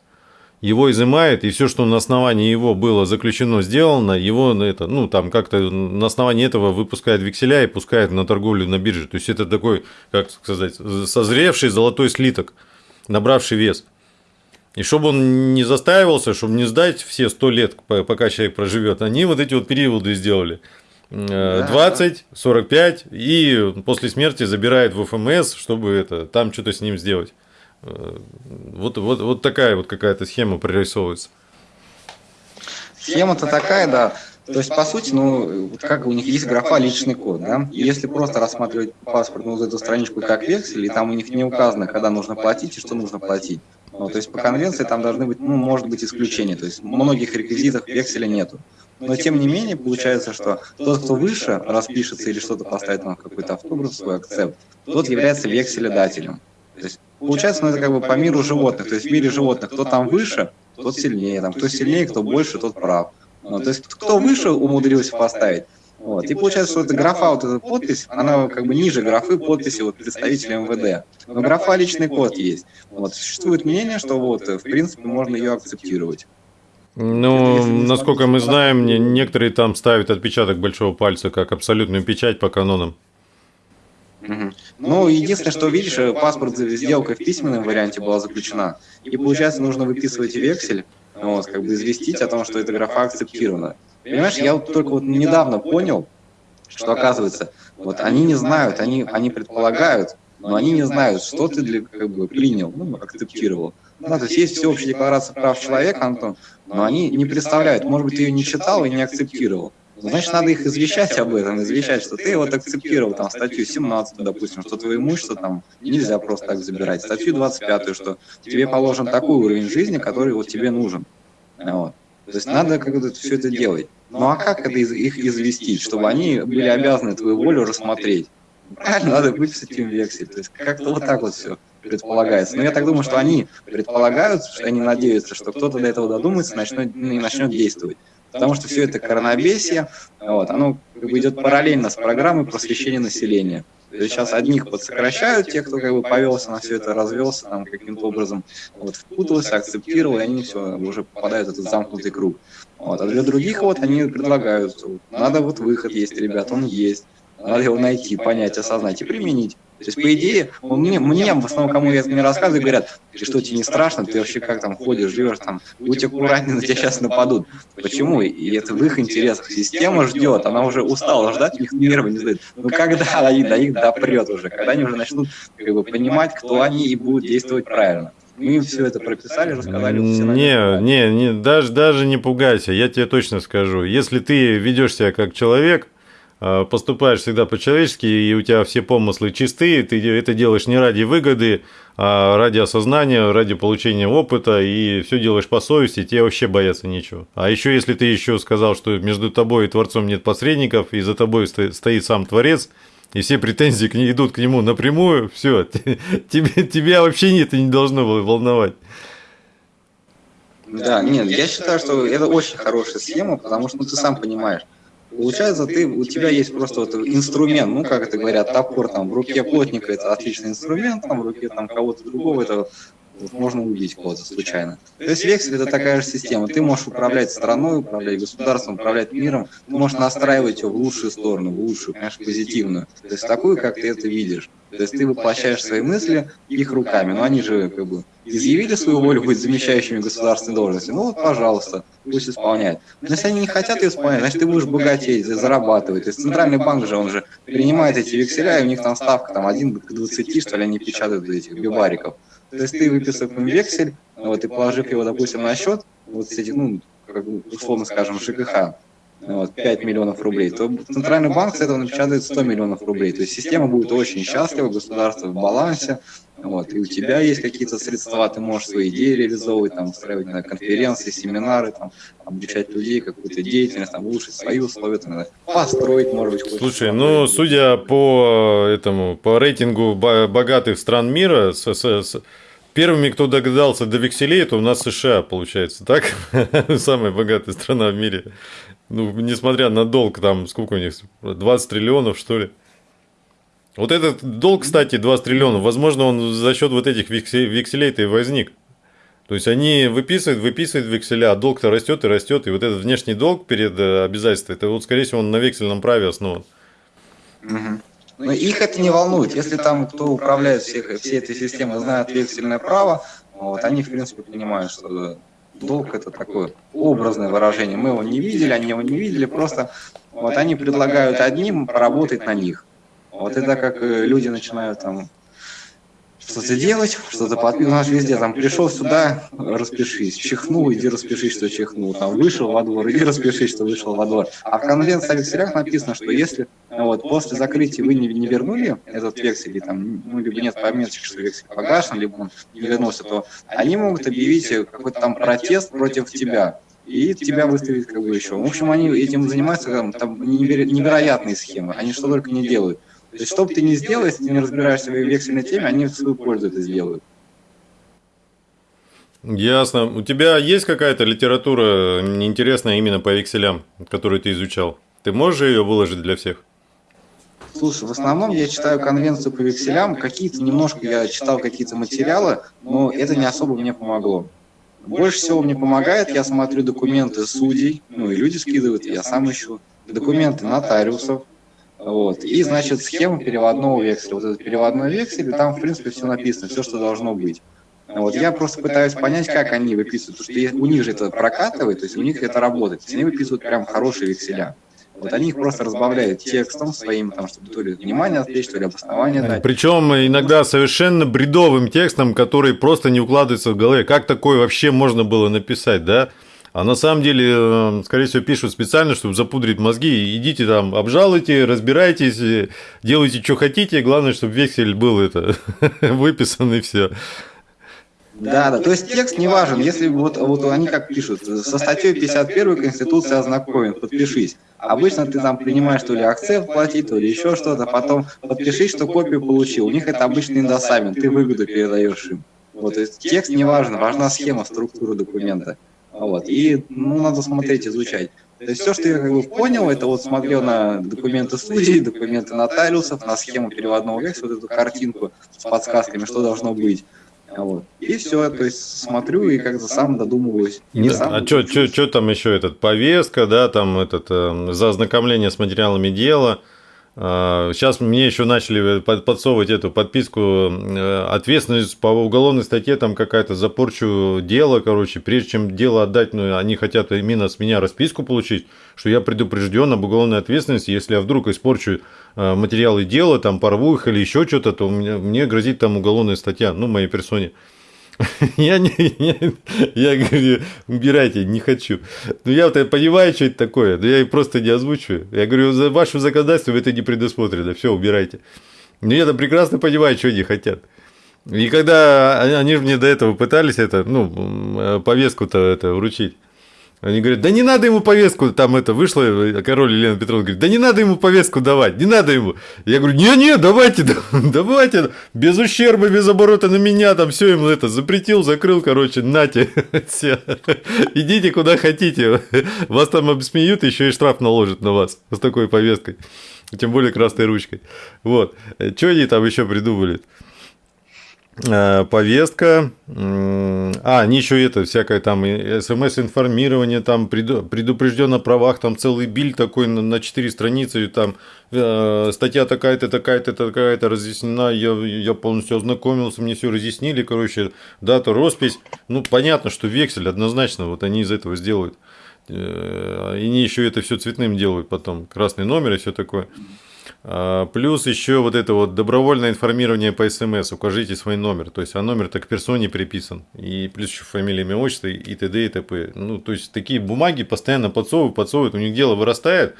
его изымает, и все, что на основании его было заключено, сделано, его это, ну, там как-то на основании этого выпускает векселя и пускает на торговлю на бирже. То есть это такой, как сказать, созревший золотой слиток, набравший вес. И чтобы он не застаивался, чтобы не сдать все 100 лет, пока человек проживет, они вот эти вот периоды сделали. 20, 45 и после смерти забирает в ФМС, чтобы это, там что-то с ним сделать. Вот, вот, вот такая вот какая-то схема прорисовывается. Схема-то такая, да. То есть, по сути, ну, вот как у них есть графа личный код, да? Если просто рассматривать паспорт, ну, вот эту страничку как вексель, и там у них не указано, когда нужно платить и что нужно платить. Ну, то есть, по конвенции там должны быть, ну, может быть, исключения. То есть, многих реквизитов векселя нету. Но, тем не менее, получается, что тот, кто выше распишется или что-то поставит там какой-то автограф, свой акцепт, тот является векселедателем. То есть, получается, ну, это как бы по миру животных. То есть, в мире животных кто там выше, тот сильнее. Там, кто сильнее, кто больше, тот прав. Ну, то есть кто выше умудрился поставить, вот. И получается, что эта графа, вот эта подпись, она как бы ниже графы подписи вот представителя МВД. Но графа личный код есть. Вот. Существует мнение, что вот, в принципе, можно ее акцептировать. Ну, насколько мы знаем, некоторые там ставят отпечаток большого пальца как абсолютную печать по канонам. Угу. Ну, единственное, что видишь, паспорт сделка в письменном варианте была заключена. И получается, нужно выписывать вексель, вот, как бы известить о том, что эта графа акцептирована. Понимаешь, я вот только вот недавно понял, что оказывается, вот они не знают, они, они предполагают, но они не знают, что ты для, как бы, принял, ну, акцептировал. Ну, то есть есть всеобщая декларация прав человека, Антон, но они не представляют, может быть, ты ее не читал и не акцептировал. Значит, надо их извещать об этом, извещать, что ты вот акцептировал там статью 17, допустим, что твое имущество там нельзя просто так забирать, статью 25, что тебе положен такой уровень жизни, который вот тебе нужен. Вот. То есть надо как-то все это делать. Ну а как это их известить, чтобы они были обязаны твою волю рассмотреть? Правильно, надо выписать им вексель. То есть как-то вот так вот все предполагается. Но я так думаю, что они предполагают, что они надеются, что кто-то до этого додумается начнет, и начнет действовать потому что все это коронабесие, вот, оно как бы идет параллельно с программой просвещения населения. То есть сейчас одних подсокращают, те, кто как бы повелся на все это, развелся там каким-то образом, вот, впутался, акцептировал, и они все уже попадают в этот замкнутый круг. Вот. А для других вот они предлагают, надо вот выход есть, ребят, он есть. Надо его найти, понять, осознать и применить. То есть, по идее, мне, мне в основном, кому я это не рассказываю, говорят, ты что, тебе не страшно, ты вообще как там ходишь, живешь там, будь аккуратнее, на тебя сейчас нападут. Почему? И это в их интересах. Система ждет, она уже устала ждать, у них нервы не сдают. Ну когда они до них допрет уже, когда они уже начнут как бы, понимать, кто они и будут действовать правильно. Мы им все это прописали, рассказали. Не, не, не, даже, даже не пугайся, я тебе точно скажу. Если ты ведешь себя как человек, поступаешь всегда по-человечески, и у тебя все помыслы чистые, ты это делаешь не ради выгоды, а ради осознания, ради получения опыта, и все делаешь по совести, тебе вообще бояться нечего. А еще если ты еще сказал, что между тобой и Творцом нет посредников, и за тобой стоит сам Творец, и все претензии к ней идут к нему напрямую, все, тебя вообще это не должно волновать. Да, нет, я считаю, что это очень хорошая схема, потому что ну, ты сам понимаешь, Получается, ты, у тебя есть просто вот инструмент, ну, как это говорят, топор там в руке плотника это отличный инструмент, там в руке там кого-то другого это вот, можно убить кого-то случайно. То есть вексель это такая же система. Ты можешь управлять страной, управлять государством, управлять миром, ты можешь настраивать его в лучшую сторону, в лучшую, конечно, позитивную. То есть такую, как ты это видишь. То есть ты воплощаешь свои мысли их руками, но они же как бы изъявили свою волю быть замещающими государственной должности, ну вот, пожалуйста, пусть исполняют. Но если они не хотят ее исполнять, значит, ты будешь богатеть, зарабатывать. То есть центральный банк же, он же принимает эти векселя, и у них там ставка там 1 к 20, что ли, они печатают этих бивариков. То есть ты выписав им вексель, вот, и положив его, допустим, на счет, вот эти, ну, как условно скажем, ЖКХ, вот, 5 миллионов рублей, то Центральный банк с этого напечатает 100 миллионов рублей. То есть система будет очень счастлива, государство в балансе, вот, и у тебя есть какие-то средства, ты можешь свои идеи реализовывать, там, устраивать знаю, конференции, семинары, там, обучать людей, какую-то деятельность, там, улучшить свои условия, там, построить, может быть, Слушай, ну, судя по этому, по рейтингу богатых стран мира, с, с, с, первыми, кто догадался до векселей, это у нас США, получается, так? Самая богатая страна в мире. Ну, несмотря на долг, там, сколько у них, 20 триллионов, что ли? Вот этот долг, кстати, 20 триллионов, возможно, он за счет вот этих векселей-то и возник. То есть они выписывают, выписывают векселя, а долг-то растет и растет. И вот этот внешний долг перед э, обязательством, это вот, скорее всего, он на вексельном праве основан. Угу. Но их это не волнует. Если там кто управляет всех, всей этой системой, знает вексельное право, вот, они, в принципе, понимают, что долг это такое образное выражение. Мы его не видели, они его не видели, просто вот они предлагают одним поработать на них. Вот это как э, люди начинают там что-то делать, что-то подписывать. У нас везде там пришел сюда, распишись, чихнул, иди распишись, что чихнул. Там вышел во двор, иди распишись, что вышел во двор. А в конвенции о векселях написано, что если вот, после закрытия вы не, не вернули этот вексель, или там, ну, либо нет пометки, что вексель погашен, либо он не вернулся, то они могут объявить какой-то там протест против тебя и тебя выставить как бы еще. В общем, они этим занимаются, там, там невероятные схемы, они что только не делают. То есть, что бы ты ни сделал, если ты не разбираешься в вексельной теме, они в свою пользу это сделают. Ясно. У тебя есть какая-то литература интересная именно по векселям, которую ты изучал? Ты можешь ее выложить для всех? Слушай, в основном я читаю конвенцию по векселям, какие-то немножко я читал какие-то материалы, но это не особо мне помогло. Больше всего мне помогает, я смотрю документы судей, ну и люди скидывают, я сам ищу, документы нотариусов, вот. И, значит, схема переводного векселя. Вот этот переводной вексель, там, в принципе, все написано, все, что должно быть. Вот. Я просто пытаюсь понять, как они выписывают, потому что у них же это прокатывает, то есть у них это работает. Они выписывают прям хорошие векселя. Вот они их просто разбавляют текстом своим, там, чтобы то ли внимание отвлечь, то ли обоснование дать. Причем иногда совершенно бредовым текстом, который просто не укладывается в голове. Как такое вообще можно было написать, да? А на самом деле, э, скорее всего, пишут специально, чтобы запудрить мозги. Идите там, обжалуйте, разбирайтесь, э, делайте, что хотите. Главное, чтобы вексель был это выписан и все. Да, да, то есть текст не важен, если вот, вот они как пишут, со статьей 51 Конституции ознакомен, подпишись. Обычно ты там принимаешь то ли акцент платить, то ли еще что-то, потом подпишись, что копию получил. У них это обычный индосамент, ты выгоду передаешь им. Вот, то есть текст не важен, важна схема, структура документа. Вот. И ну, надо смотреть, изучать. То есть все, что я как бы понял, это вот смотрел на документы судей, документы нотариусов, на схему переводного векселя, вот эту картинку с подсказками, что должно быть. Вот. И все, то есть смотрю и как-то сам додумываюсь. Не да. сам а что там еще этот повестка, да, там этот э, за ознакомление с материалами дела, Сейчас а, мне еще начали подсовывать эту подписку э, ответственность по уголовной статье, там какая-то за порчу дела, короче, прежде чем дело отдать, ну, они хотят именно с меня расписку получить, что я предупрежден об уголовной ответственности, если я вдруг испорчу э, материалы дела, там порву их или еще что-то, то мне, мне грозит там уголовная статья, ну, моей персоне. Я, не, я, я говорю, убирайте, не хочу. Ну, я вот понимаю, что это такое, но я просто не озвучиваю. Я говорю, за вашу законодательство это не предусмотрено, все, убирайте. Но я-то прекрасно понимаю, что они хотят. И когда они же мне до этого пытались это, ну, повестку-то это вручить, они говорят, да не надо ему повестку, там это вышло, король Елена Петровна говорит, да не надо ему повестку давать, не надо ему. Я говорю, не-не, давайте, давайте, без ущерба, без оборота на меня, там все ему это запретил, закрыл, короче, нате, все, идите куда хотите, вас там обсмеют, еще и штраф наложат на вас с такой повесткой, тем более красной ручкой. Вот, что они там еще придумали? Э, повестка, а, они еще это, всякое там смс-информирование, там предупрежден о правах, там целый биль такой на 4 страницы, там э, статья такая-то, такая-то, такая-то разъяснена, я, я полностью ознакомился, мне все разъяснили, короче, дата, роспись, ну, понятно, что вексель однозначно, вот они из этого сделают. Э, и они еще это все цветным делают потом, красный номер и все такое. А, плюс еще вот это вот добровольное информирование по СМС, укажите свой номер. То есть, а номер так к персоне приписан. И плюс еще фамилия, имя, отчество и т.д. и т.п. Ну, то есть, такие бумаги постоянно подсовывают, подсовывают, у них дело вырастает.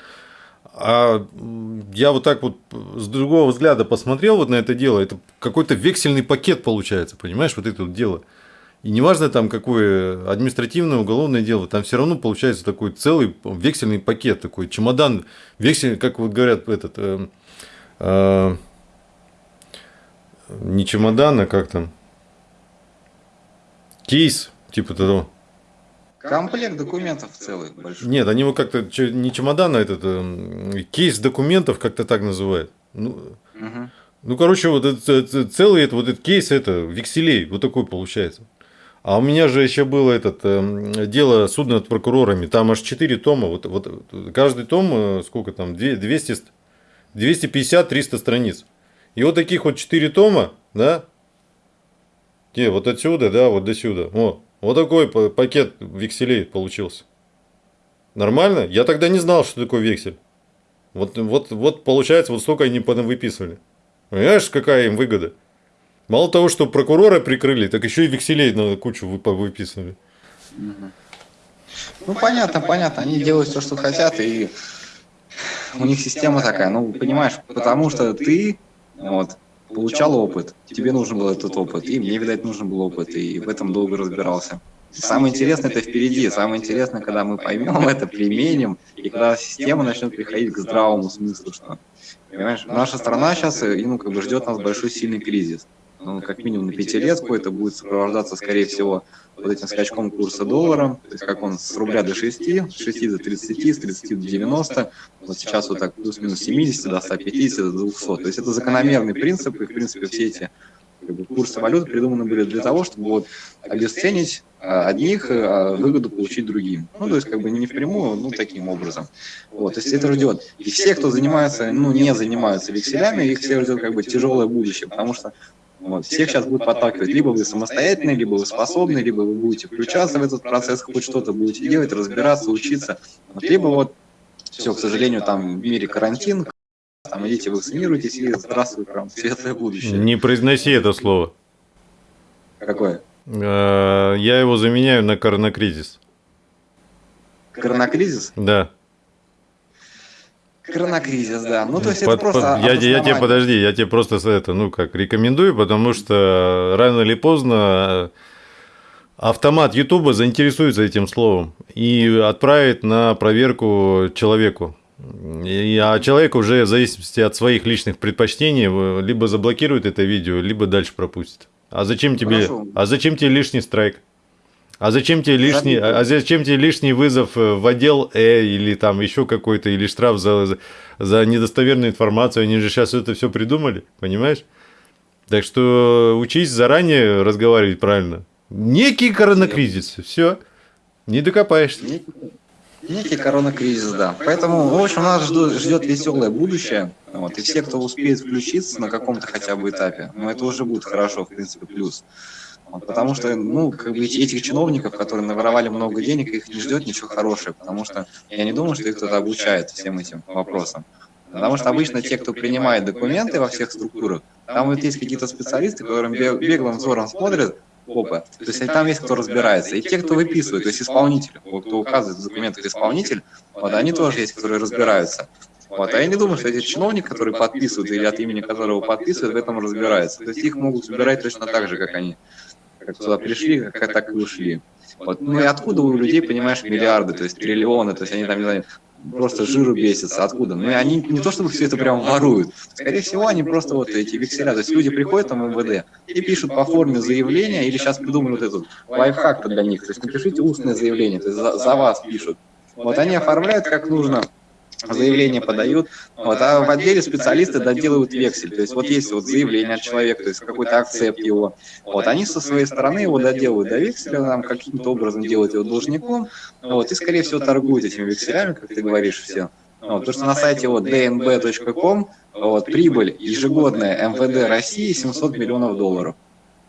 А я вот так вот с другого взгляда посмотрел вот на это дело, это какой-то вексельный пакет получается, понимаешь, вот это вот дело. И неважно там какое административное, уголовное дело, там все равно получается такой целый вексельный пакет, такой чемодан, вексель, как вот говорят, этот, э, э, не чемодан, а как там, кейс, типа того. Комплект документов целый большой. Нет, они его как-то не чемодан, а этот э, кейс документов как-то так называют. Ну, угу. ну короче, вот это, целый это, вот этот кейс это векселей, вот такой получается. А у меня же еще было этот, э, дело судно над прокурорами. Там аж 4 тома. Вот, вот каждый том, э, сколько там, 200, 250-300 страниц. И вот таких вот 4 тома, да, где, вот отсюда, да, вот до сюда. О, вот такой пакет векселей получился. Нормально? Я тогда не знал, что такое вексель. Вот, вот, вот получается, вот столько они выписывали. Понимаешь, какая им выгода? Мало того, что прокурора прикрыли, так еще и векселей на кучу выписывали. Ну, понятно, понятно. Они делают все, что хотят, и у них система такая. Ну, понимаешь, потому что ты вот, получал опыт, тебе нужен был этот опыт, и мне, видать, нужен был опыт, и в этом долго разбирался. Самое интересное это впереди, самое интересное, когда мы поймем это, применим, и когда система начнет приходить к здравому смыслу, что, понимаешь, наша страна сейчас, ну, как бы ждет нас большой сильный кризис ну, как минимум на пятилетку, это будет сопровождаться, скорее всего, вот этим скачком курса доллара, то есть как он с рубля до 6, с 6 до 30, с 30 до 90, вот сейчас вот так плюс-минус 70 до 150, до 200. То есть это закономерный принцип, и в принципе все эти как бы, курсы валют придуманы были для того, чтобы вот обесценить а, одних, а выгоду получить другим. Ну, то есть, как бы не впрямую, ну, таким образом. Вот, то есть это ждет. И все, кто занимается, ну, не занимаются векселями, их все ждет как бы тяжелое будущее, потому что вот. Всех сейчас будут подталкивать. Либо вы самостоятельны, либо вы способны, либо вы будете включаться в этот процесс, хоть что-то будете делать, разбираться, учиться. Вот. Либо вот, все, к сожалению, там в мире карантин, там идите вакцинируйтесь и здравствуй, прям светлое будущее. Не произноси это слово. Какое? Э, я его заменяю на коронакризис. Коронакризис? Да. Коронакризис, да. Ну, то есть под, это просто под, я, я тебе, подожди, я тебе просто это, ну, как, рекомендую, потому что рано или поздно автомат Ютуба заинтересуется этим словом и отправит на проверку человеку. И, а человек уже в зависимости от своих личных предпочтений либо заблокирует это видео, либо дальше пропустит. А зачем тебе, а зачем тебе лишний страйк? А зачем тебе лишний, а зачем тебе лишний вызов э, в отдел Э или там еще какой-то, или штраф за, за недостоверную информацию? Они же сейчас это все придумали, понимаешь? Так что учись заранее разговаривать правильно. Некий коронакризис, все, не докопаешься. Некий, некий коронакризис, да. Поэтому, в общем, нас ждет, ждет веселое будущее. Вот, и все, кто успеет включиться на каком-то хотя бы этапе, ну, это уже будет хорошо, в принципе, плюс. Потому что, ну, как бы этих чиновников, которые наворовали много денег, их не ждет ничего хорошего, потому что я не думаю, что их кто-то обучает всем этим вопросам. Потому что обычно те, кто принимает документы во всех структурах, там вот есть какие-то специалисты, которым беглым взором смотрят, опа, то есть там есть кто разбирается. И те, кто выписывает, то есть исполнитель, кто указывает в документах исполнитель, вот они тоже есть, которые разбираются. Вот. А я не думаю, что эти чиновники, которые подписывают или от имени которого подписывают, в этом разбираются. То есть их могут собирать точно так же, как они как сюда пришли, как так и ушли. Вот. Ну и откуда у людей, понимаешь, миллиарды, то есть триллионы, то есть они там, не знаю, просто жиру бесятся, откуда? Ну и они не то чтобы все это прям воруют, скорее всего они просто вот эти векселя, то есть люди приходят там в МВД и пишут по форме заявления, или сейчас придумали вот этот лайфхак для них, то есть напишите устное заявление, то есть за, за вас пишут. Вот они оформляют как нужно, заявление подают, вот, а в отделе специалисты доделывают вексель, то есть вот есть вот заявление от человека, то есть какой-то акцепт его, вот, они со своей стороны его доделывают до векселя, там каким-то образом делают его должником, вот, и скорее всего торгуют этими векселями, как ты говоришь, все. Вот, потому что на сайте вот dnb.com вот, прибыль ежегодная МВД России 700 миллионов долларов.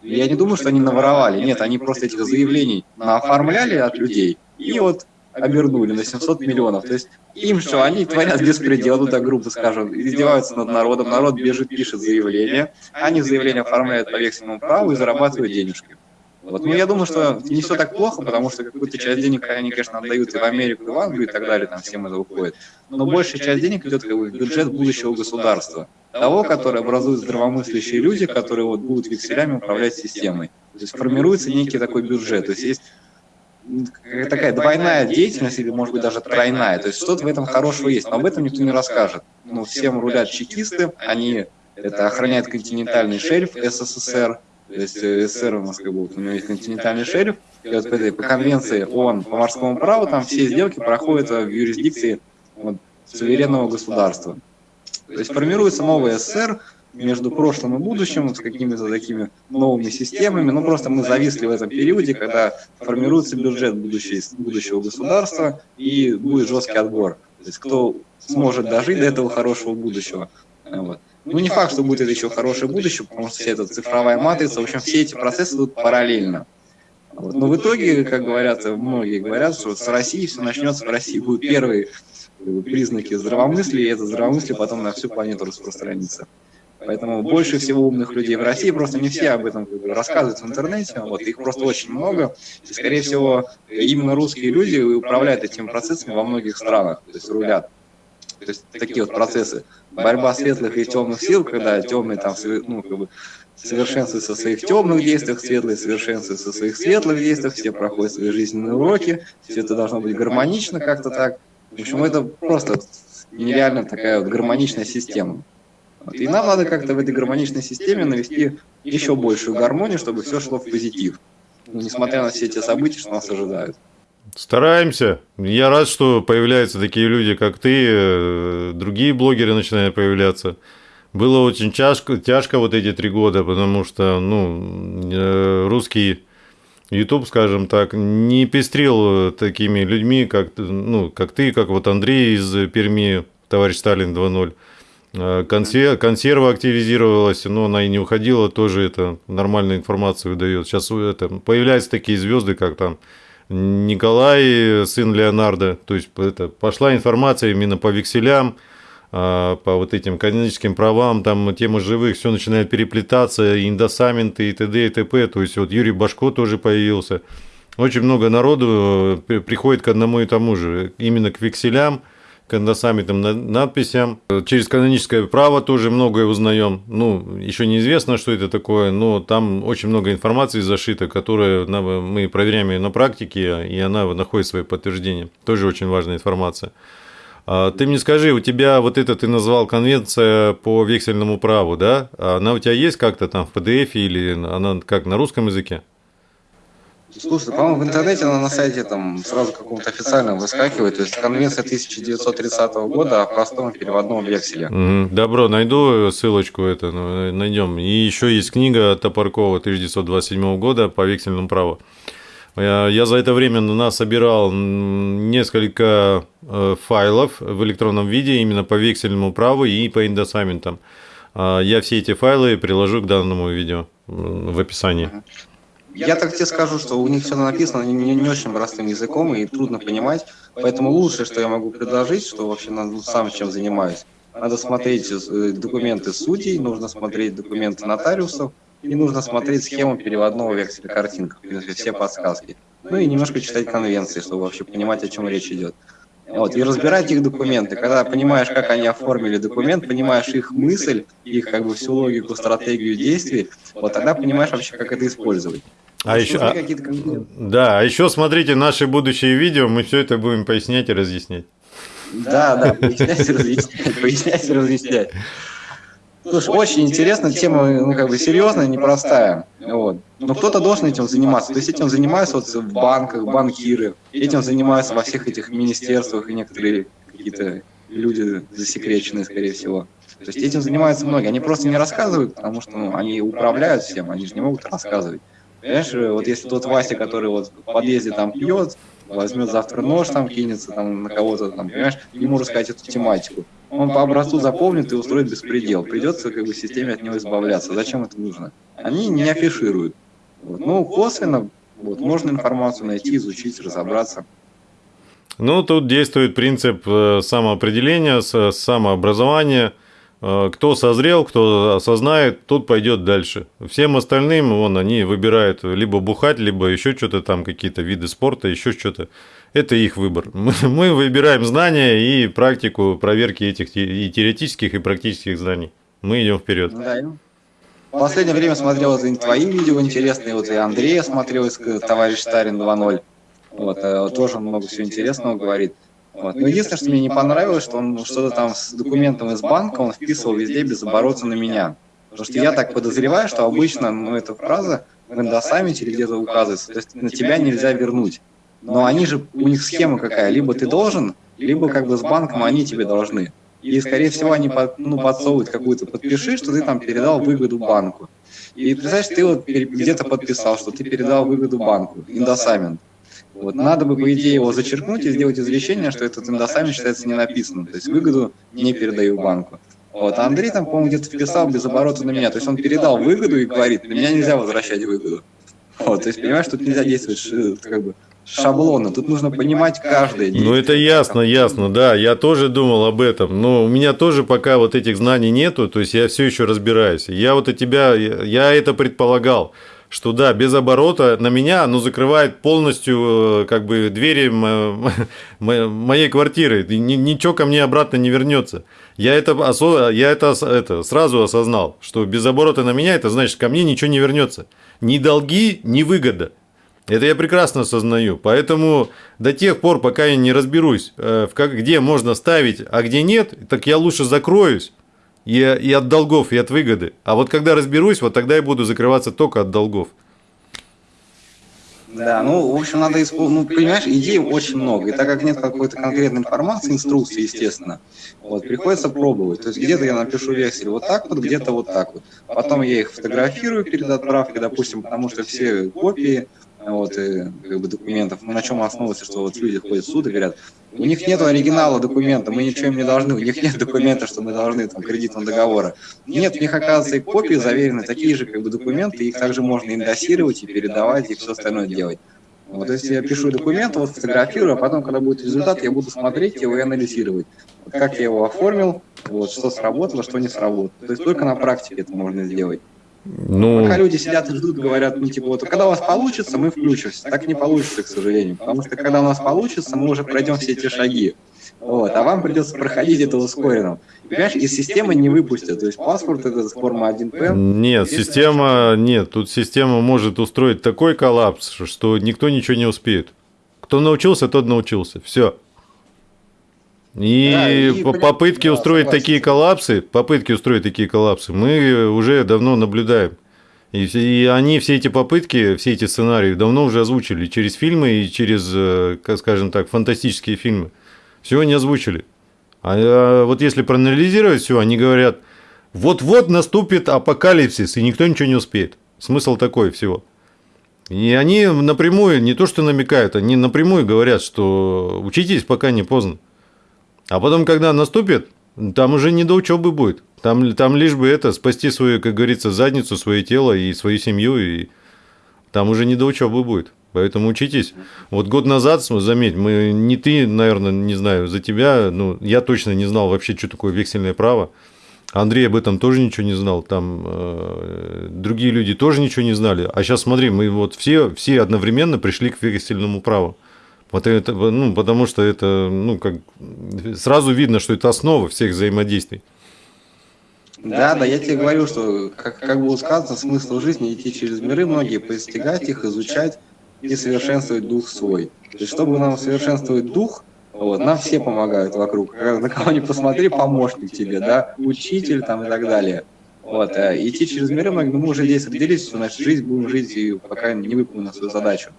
Я не думаю, что они наворовали, нет, они просто этих заявлений оформляли от людей, и вот обернули на 700 миллионов. То есть им что, они творят беспредел, ну так грубо скажем, издеваются над народом, народ бежит, пишет заявление, они заявление оформляют по вексельному праву и зарабатывают денежки. Вот. Ну, я думаю, что не все так плохо, потому что какую-то часть денег они, конечно, отдают и в Америку, и в Англию и так далее, там всем это уходит. Но большая часть денег идет как в бюджет будущего государства, того, которое образуют здравомыслящие люди, которые вот будут векселями управлять системой. То есть формируется некий такой бюджет. То есть есть такая двойная деятельность или, может быть, даже тройная. То есть что-то в этом хорошего есть, но об этом никто не расскажет. Ну, всем рулят чекисты, они это охраняют континентальный шельф СССР, то есть э, СССР у нас как бы, у него есть континентальный шельф, и вот по, этой, по конвенции ООН по морскому праву там все сделки проходят в юрисдикции вот, суверенного государства. То есть формируется новый СССР, между прошлым и будущим, с какими-то такими новыми системами. Ну, просто мы зависли в этом периоде, когда формируется бюджет будущего, государства и будет жесткий отбор. То есть кто сможет дожить до этого хорошего будущего. Вот. Ну, не факт, что будет еще хорошее будущее, потому что вся эта цифровая матрица, в общем, все эти процессы идут параллельно. Вот. Но в итоге, как говорят, многие говорят, что с России все начнется, в России будут первые признаки здравомыслия, и это здравомыслие потом на всю планету распространится. Поэтому больше всего умных людей в России, просто не все об этом рассказывают в интернете, вот, их просто очень много. И, скорее всего, именно русские люди управляют этими процессами во многих странах, то есть рулят. То есть такие вот процессы. Борьба светлых и темных сил, когда темные там, ну, как бы, совершенствуются в своих темных действиях, светлые совершенствуются в своих светлых действиях, все проходят свои жизненные уроки, все это должно быть гармонично как-то так. В общем, это просто нереально такая вот гармоничная система. Вот. И нам надо как-то в этой гармоничной системе навести еще большую гармонию, чтобы все шло в позитив, ну, несмотря на все эти события, что нас ожидают. Стараемся. Я рад, что появляются такие люди, как ты, другие блогеры начинают появляться. Было очень тяжко, тяжко вот эти три года, потому что ну, э, русский YouTube, скажем так, не пестрил такими людьми, как, ну, как ты, как вот Андрей из Перми, товарищ Сталин 2.0. Э, консер... Консерва активизировалась, но она и не уходила, тоже это нормальную информацию выдает. Сейчас это, появляются такие звезды, как там Николай, сын Леонардо. То есть это, пошла информация именно по векселям, а, по вот этим каноническим правам, там тема живых, все начинает переплетаться, индосаменты и т.д. и т.п. То есть вот Юрий Башко тоже появился. Очень много народу э, приходит к одному и тому же, именно к векселям – кондосаммитным надписям. Через каноническое право тоже многое узнаем. Ну, еще неизвестно, что это такое, но там очень много информации зашито, которая мы проверяем ее на практике, и она находит свое подтверждение. Тоже очень важная информация. А ты мне скажи, у тебя вот это ты назвал конвенция по вексельному праву, да? Она у тебя есть как-то там в PDF или она как на русском языке? Слушай, по-моему, в интернете она на сайте там сразу каком-то официальном выскакивает. То есть конвенция 1930 года о простом переводном векселе. Добро, найду ссылочку это, ну, найдем. И еще есть книга Топоркова 1927 года по вексельному праву. Я за это время на собирал несколько э, файлов в электронном виде именно по вексельному праву и по индосаментам. А я все эти файлы приложу к данному видео в описании. Я так тебе скажу, что у них все написано не, не очень простым языком и трудно понимать, поэтому лучшее, что я могу предложить, что вообще ну, сам чем занимаюсь, надо смотреть э, документы судей, нужно смотреть документы нотариусов, и нужно смотреть схему переводного векселя картинка, в принципе, все подсказки. Ну и немножко читать конвенции, чтобы вообще понимать, о чем речь идет. Вот, и разбирать их документы. Когда понимаешь, как они оформили документ, понимаешь их мысль, их как бы всю логику, стратегию действий, вот тогда понимаешь вообще, как это использовать. А еще, а, да, а еще смотрите наши будущие видео, мы все это будем пояснять и разъяснять. Да, да, пояснять и разъяснять, пояснять и разъяснять. Слушай, очень интересно, тема, ну, как бы серьезная, непростая. Вот. Но кто-то должен этим заниматься. То есть этим занимаются вот в банках, банкиры, этим занимаются во всех этих министерствах и некоторые какие-то люди засекреченные, скорее всего. То есть этим занимаются многие. Они просто не рассказывают, потому что ну, они управляют всем, они же не могут рассказывать. Понимаешь, вот если тот Вася, который вот в подъезде там пьет, возьмет завтра нож там, кинется там на кого-то там, понимаешь, ему рассказать эту тематику. Он по образцу запомнит и устроит беспредел. Придется как бы системе от него избавляться. Зачем это нужно? Они не афишируют. Вот. Ну, косвенно вот, можно информацию найти, изучить, разобраться. Ну, тут действует принцип э, самоопределения, самообразования – Э, кто созрел, кто осознает, тот пойдет дальше. Всем остальным, вон, они выбирают либо бухать, либо еще что-то там, какие-то виды спорта, еще что-то. Это их выбор. Мы, выбираем знания и практику проверки этих и теоретических, и практических знаний. Мы идем вперед. Да. В последнее время смотрел твои видео интересные, вот и Андрея смотрел, товарищ Старин 2.0. Вот, э, тоже много всего интересного говорит. Вот. Но единственное, что мне не понравилось, что он что-то там с документом из банка, он вписывал везде без оборота на меня. Потому что я так подозреваю, что обычно ну, эта фраза в эндосаммите или где-то указывается, то есть на тебя нельзя вернуть. Но они же, у них схема какая, либо ты должен, либо как бы с банком они тебе должны. И, скорее всего, они под, ну, подсовывают какую-то подпиши, что ты там передал выгоду банку. И представляешь, ты вот где-то подписал, что ты передал выгоду банку, индосамент. Вот, надо бы, по идее, его зачеркнуть и сделать извещение, что этот индосамент считается не написанным, то есть выгоду не передаю банку. Вот, а Андрей там, по-моему, где-то вписал без оборота на меня, то есть он передал выгоду и говорит, на меня нельзя возвращать выгоду. Вот, то есть, понимаешь, тут нельзя действовать как бы шаблона, тут нужно понимать каждое действие. Ну, это ясно, ясно, да, я тоже думал об этом, но у меня тоже пока вот этих знаний нету, то есть я все еще разбираюсь. Я вот от тебя, я это предполагал, что да, без оборота на меня, ну, закрывает полностью э, как бы двери моей квартиры, ничего ко мне обратно не вернется. Я это, я это, это сразу осознал, что без оборота на меня, это значит, ко мне ничего не вернется. Ни долги, ни выгода. Это я прекрасно осознаю. Поэтому до тех пор, пока я не разберусь, э, где можно ставить, а где нет, так я лучше закроюсь и, и от долгов, и от выгоды. А вот когда разберусь, вот тогда я буду закрываться только от долгов. Да, ну, в общем, надо использовать, ну, понимаешь, идей очень много, и так как нет какой-то конкретной информации, инструкции, естественно, вот, приходится пробовать. То есть где-то я напишу вексель вот так вот, где-то вот так вот. Потом я их фотографирую перед отправкой, допустим, потому что все копии вот, и, как бы, документов, на чем основывается, что вот люди ходят в суд и говорят, у них нет оригинала документа, мы ничего им не должны, у них нет документа, что мы должны там, кредитного договора. Нет, у них, оказывается, и копии заверены, такие же как бы, документы, их также можно индосировать и передавать, и все остальное делать. Вот, то есть я пишу документ, вот фотографирую, а потом, когда будет результат, я буду смотреть его и анализировать. Вот, как я его оформил, вот, что сработало, что не сработало. То есть только на практике это можно сделать. Ну... Пока люди сидят и ждут, говорят, ну типа, вот когда у вас получится, мы включимся. Так не получится, к сожалению. Потому что когда у нас получится, мы уже пройдем все эти шаги. Вот, а вам придется проходить это ускоренно. Понимаешь, из системы не выпустят. То есть паспорт это форма 1П. Нет, система, нет, тут система может устроить такой коллапс, что никто ничего не успеет. Кто научился, тот научился. Все. И, да, и попытки да, устроить согласен. такие коллапсы, попытки устроить такие коллапсы, мы уже давно наблюдаем. И, и они все эти попытки, все эти сценарии давно уже озвучили через фильмы и через, э, скажем так, фантастические фильмы. Все они озвучили. А, а вот если проанализировать все, они говорят, вот-вот наступит апокалипсис, и никто ничего не успеет. Смысл такой всего. И они напрямую, не то что намекают, они напрямую говорят, что учитесь, пока не поздно. А потом, когда наступит, там уже не до учебы будет. Там, там лишь бы это, спасти свою, как говорится, задницу, свое тело и свою семью, и там уже не до учебы будет. Поэтому учитесь. Вот год назад, заметь, мы не ты, наверное, не знаю, за тебя, ну, я точно не знал вообще, что такое вексельное право. Андрей об этом тоже ничего не знал, там э, другие люди тоже ничего не знали. А сейчас смотри, мы вот все, все одновременно пришли к вексельному праву. Вот это, ну, потому что это, ну, как сразу видно, что это основа всех взаимодействий. Да, да, я тебе говорю, что, как, как было сказано, смысл жизни идти через миры многие, постигать их, изучать и совершенствовать дух свой. То есть, чтобы нам совершенствовать дух, вот, нам все помогают вокруг. На кого ни посмотри, помощник тебе, да, учитель там и так далее. Вот, а идти через миры мы уже здесь определились, что наша жизнь будем жить, и пока не выполним свою задачу.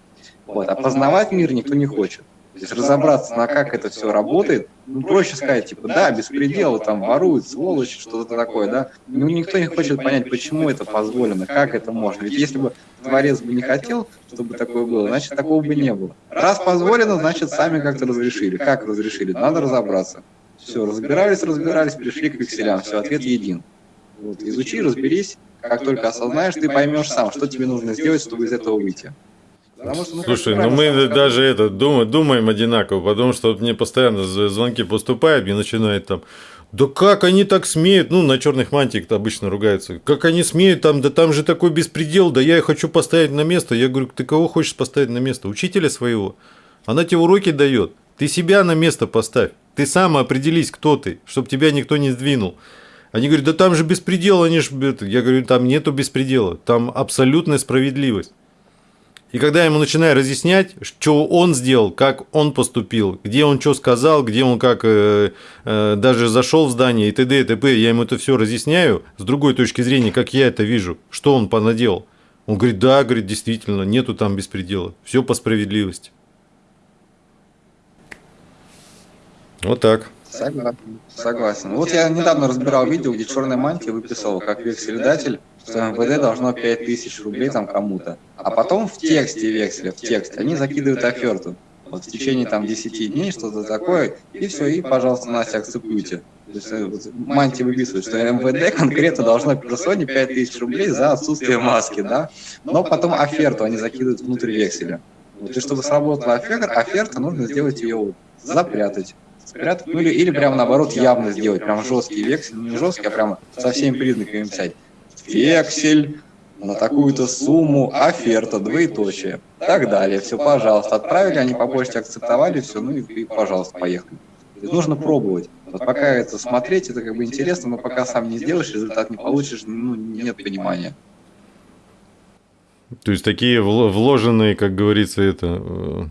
Вот. А познавать мир никто не хочет. То есть разобраться, на как это все работает, ну, проще сказать, типа, да, беспредел, там воруют, сволочи, что-то такое, да. Ну, никто не хочет понять, почему это позволено, как это можно. Ведь если бы Творец бы не хотел, чтобы такое было, значит, такого бы не было. Раз позволено, значит, сами как-то разрешили. Как разрешили? Надо разобраться. Все, разбирались, разбирались, пришли к векселям, все, ответ един. Вот, изучи, разберись, как только осознаешь, ты поймешь сам, что тебе нужно сделать, чтобы из этого выйти. Что, ну, Слушай, ну мы даже это думаем, думаем одинаково, потому что мне постоянно звонки поступают, мне начинают там, да как они так смеют, ну на черных мантиях обычно ругаются, как они смеют там, да там же такой беспредел, да я хочу поставить на место. Я говорю, ты кого хочешь поставить на место? Учителя своего. Она тебе уроки дает. Ты себя на место поставь. Ты сам определись, кто ты, чтобы тебя никто не сдвинул. Они говорят, да там же беспредел, они же... Я говорю, там нету беспредела, там абсолютная справедливость. И когда я ему начинаю разъяснять, что он сделал, как он поступил, где он что сказал, где он как э, э, даже зашел в здание и т.д. и т.п., я ему это все разъясняю с другой точки зрения, как я это вижу, что он понаделал. Он говорит, да, говорит, действительно, нету там беспредела, все по справедливости. Вот так. Согласен. Согласен. Вот я недавно разбирал видео, где черная мантия выписывал как векселедатель что МВД должно 5000 рублей там кому-то. А потом в тексте векселя, в тексте, они закидывают оферту. Вот в течение там 10 дней что-то такое, и все, и, пожалуйста, Настя, акцептуйте. То есть, э, вот, мантия выписывает, что МВД конкретно должно персоне 5000 рублей за отсутствие маски, да, но потом оферту они закидывают внутрь векселя. Вот, и чтобы сработала оферта, оферта нужно сделать ее запрятать. Спрятать, ну или, или прямо наоборот явно сделать, прям жесткий вексель, не жесткий, а прямо со всеми признаками писать. Вексель на такую-то сумму, оферта, двоеточие, так далее. Все, пожалуйста, отправили, они по почте акцептовали, все, ну и, и пожалуйста, поехали. Нужно пробовать. Вот пока это смотреть, это как бы интересно, но пока сам не сделаешь, результат не получишь, ну, нет понимания. То есть такие вложенные, как говорится, это э,